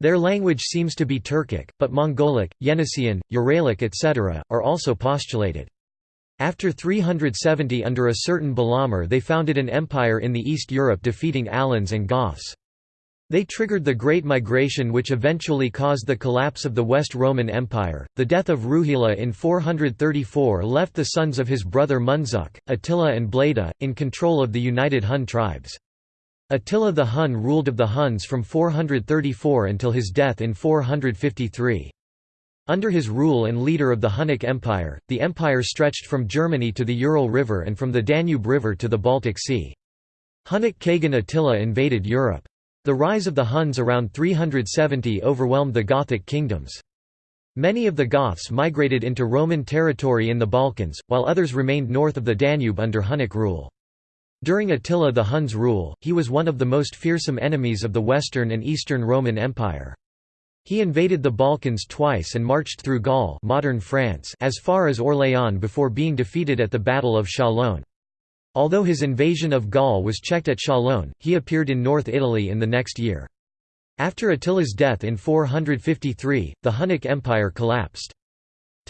Their language seems to be Turkic, but Mongolic, Yeniseian, Uralic etc., are also postulated. After 370 under a certain Balamir they founded an empire in the East Europe defeating Alans and Goths. They triggered the Great Migration which eventually caused the collapse of the West Roman Empire. The death of Ruhila in 434 left the sons of his brother Munzuk, Attila and Bleda, in control of the united Hun tribes. Attila the Hun ruled of the Huns from 434 until his death in 453. Under his rule and leader of the Hunnic Empire, the empire stretched from Germany to the Ural River and from the Danube River to the Baltic Sea. Hunnic Kagan Attila invaded Europe. The rise of the Huns around 370 overwhelmed the Gothic kingdoms. Many of the Goths migrated into Roman territory in the Balkans, while others remained north of the Danube under Hunnic rule. During Attila the Hun's rule, he was one of the most fearsome enemies of the Western and Eastern Roman Empire. He invaded the Balkans twice and marched through Gaul modern France as far as Orléans before being defeated at the Battle of Chalon. Although his invasion of Gaul was checked at Chalon, he appeared in North Italy in the next year. After Attila's death in 453, the Hunnic Empire collapsed.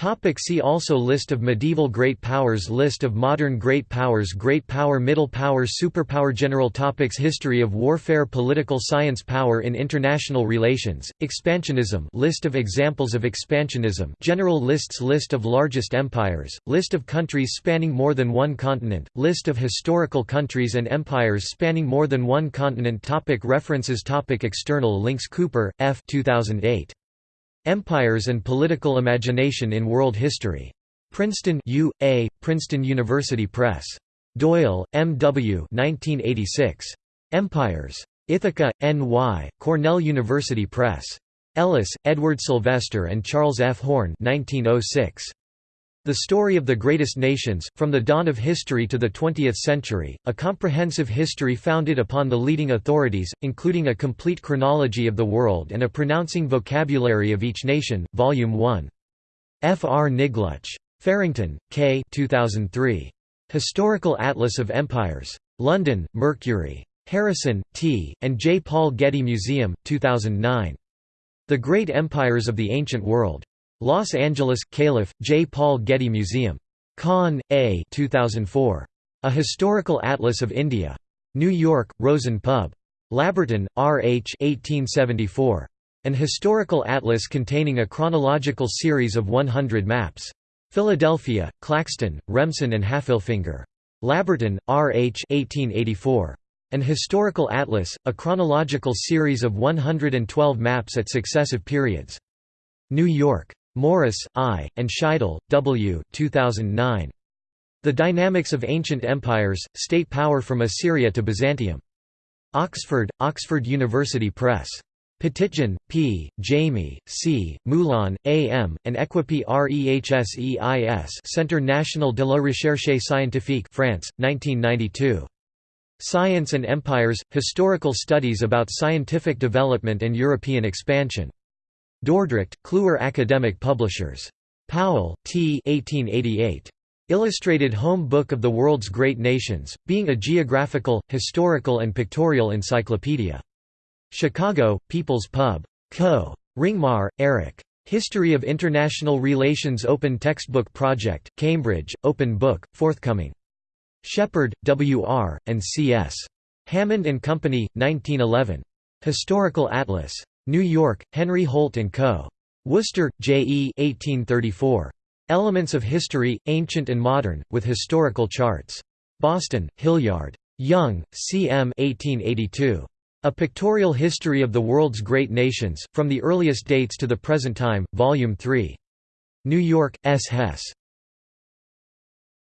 Topic see also List of medieval great powers List of modern great powers Great power Middle power Superpower General topics History of warfare Political science Power in international relations, Expansionism List of examples of expansionism General lists List of largest empires, List of countries spanning more than one continent, List of historical countries and empires spanning more than one continent topic References topic External links Cooper, F. 2008. Empires and Political Imagination in World History. Princeton U. A., Princeton University Press. Doyle, M. W. 1986. Empires. Ithaca, N.Y., Cornell University Press. Ellis, Edward Sylvester and Charles F. Horn 1906. The Story of the Greatest Nations, From the Dawn of History to the Twentieth Century, a comprehensive history founded upon the leading authorities, including a complete chronology of the world and a pronouncing vocabulary of each nation, Volume 1. F. R. Niglutsch. Farrington, K. 2003. Historical Atlas of Empires. London, Mercury. Harrison, T., and J. Paul Getty Museum, 2009. The Great Empires of the Ancient World. Los Angeles, Calif., J. Paul Getty Museum. Kahn, A. 2004. A Historical Atlas of India. New York, Rosen Pub. Labberton, R. H. 1874. An historical atlas containing a chronological series of 100 maps. Philadelphia, Claxton, Remsen and Haffelfinger. Labberton, R. H. 1884. An historical atlas, a chronological series of 112 maps at successive periods. New York. Morris, I., and Scheidel, W. 2009. The Dynamics of Ancient Empires, State Power from Assyria to Byzantium. Oxford, Oxford University Press. Petitjean, P., Jami, C., Moulin, A. M., and Equipe Rehseis Centre National de la Recherche Scientifique France, 1992. Science and Empires – Historical Studies about Scientific Development and European Expansion. Dordrecht, Kluwer Academic Publishers. Powell, T. 1888. Illustrated Home Book of the World's Great Nations, being a geographical, historical and pictorial encyclopedia. Chicago, People's Pub. Co. Ringmar, Eric. History of International Relations Open Textbook Project, Cambridge, Open Book, forthcoming. Shepherd, W. R., and C. S. Hammond and Company, 1911. Historical Atlas. New York, Henry Holt & Co. Worcester, J. E. 1834. Elements of History, Ancient and Modern, with Historical Charts. Boston, Hilliard. Young, C. M. 1882. A Pictorial History of the World's Great Nations, From the Earliest Dates to the Present Time, Volume 3. New York, S. Hess.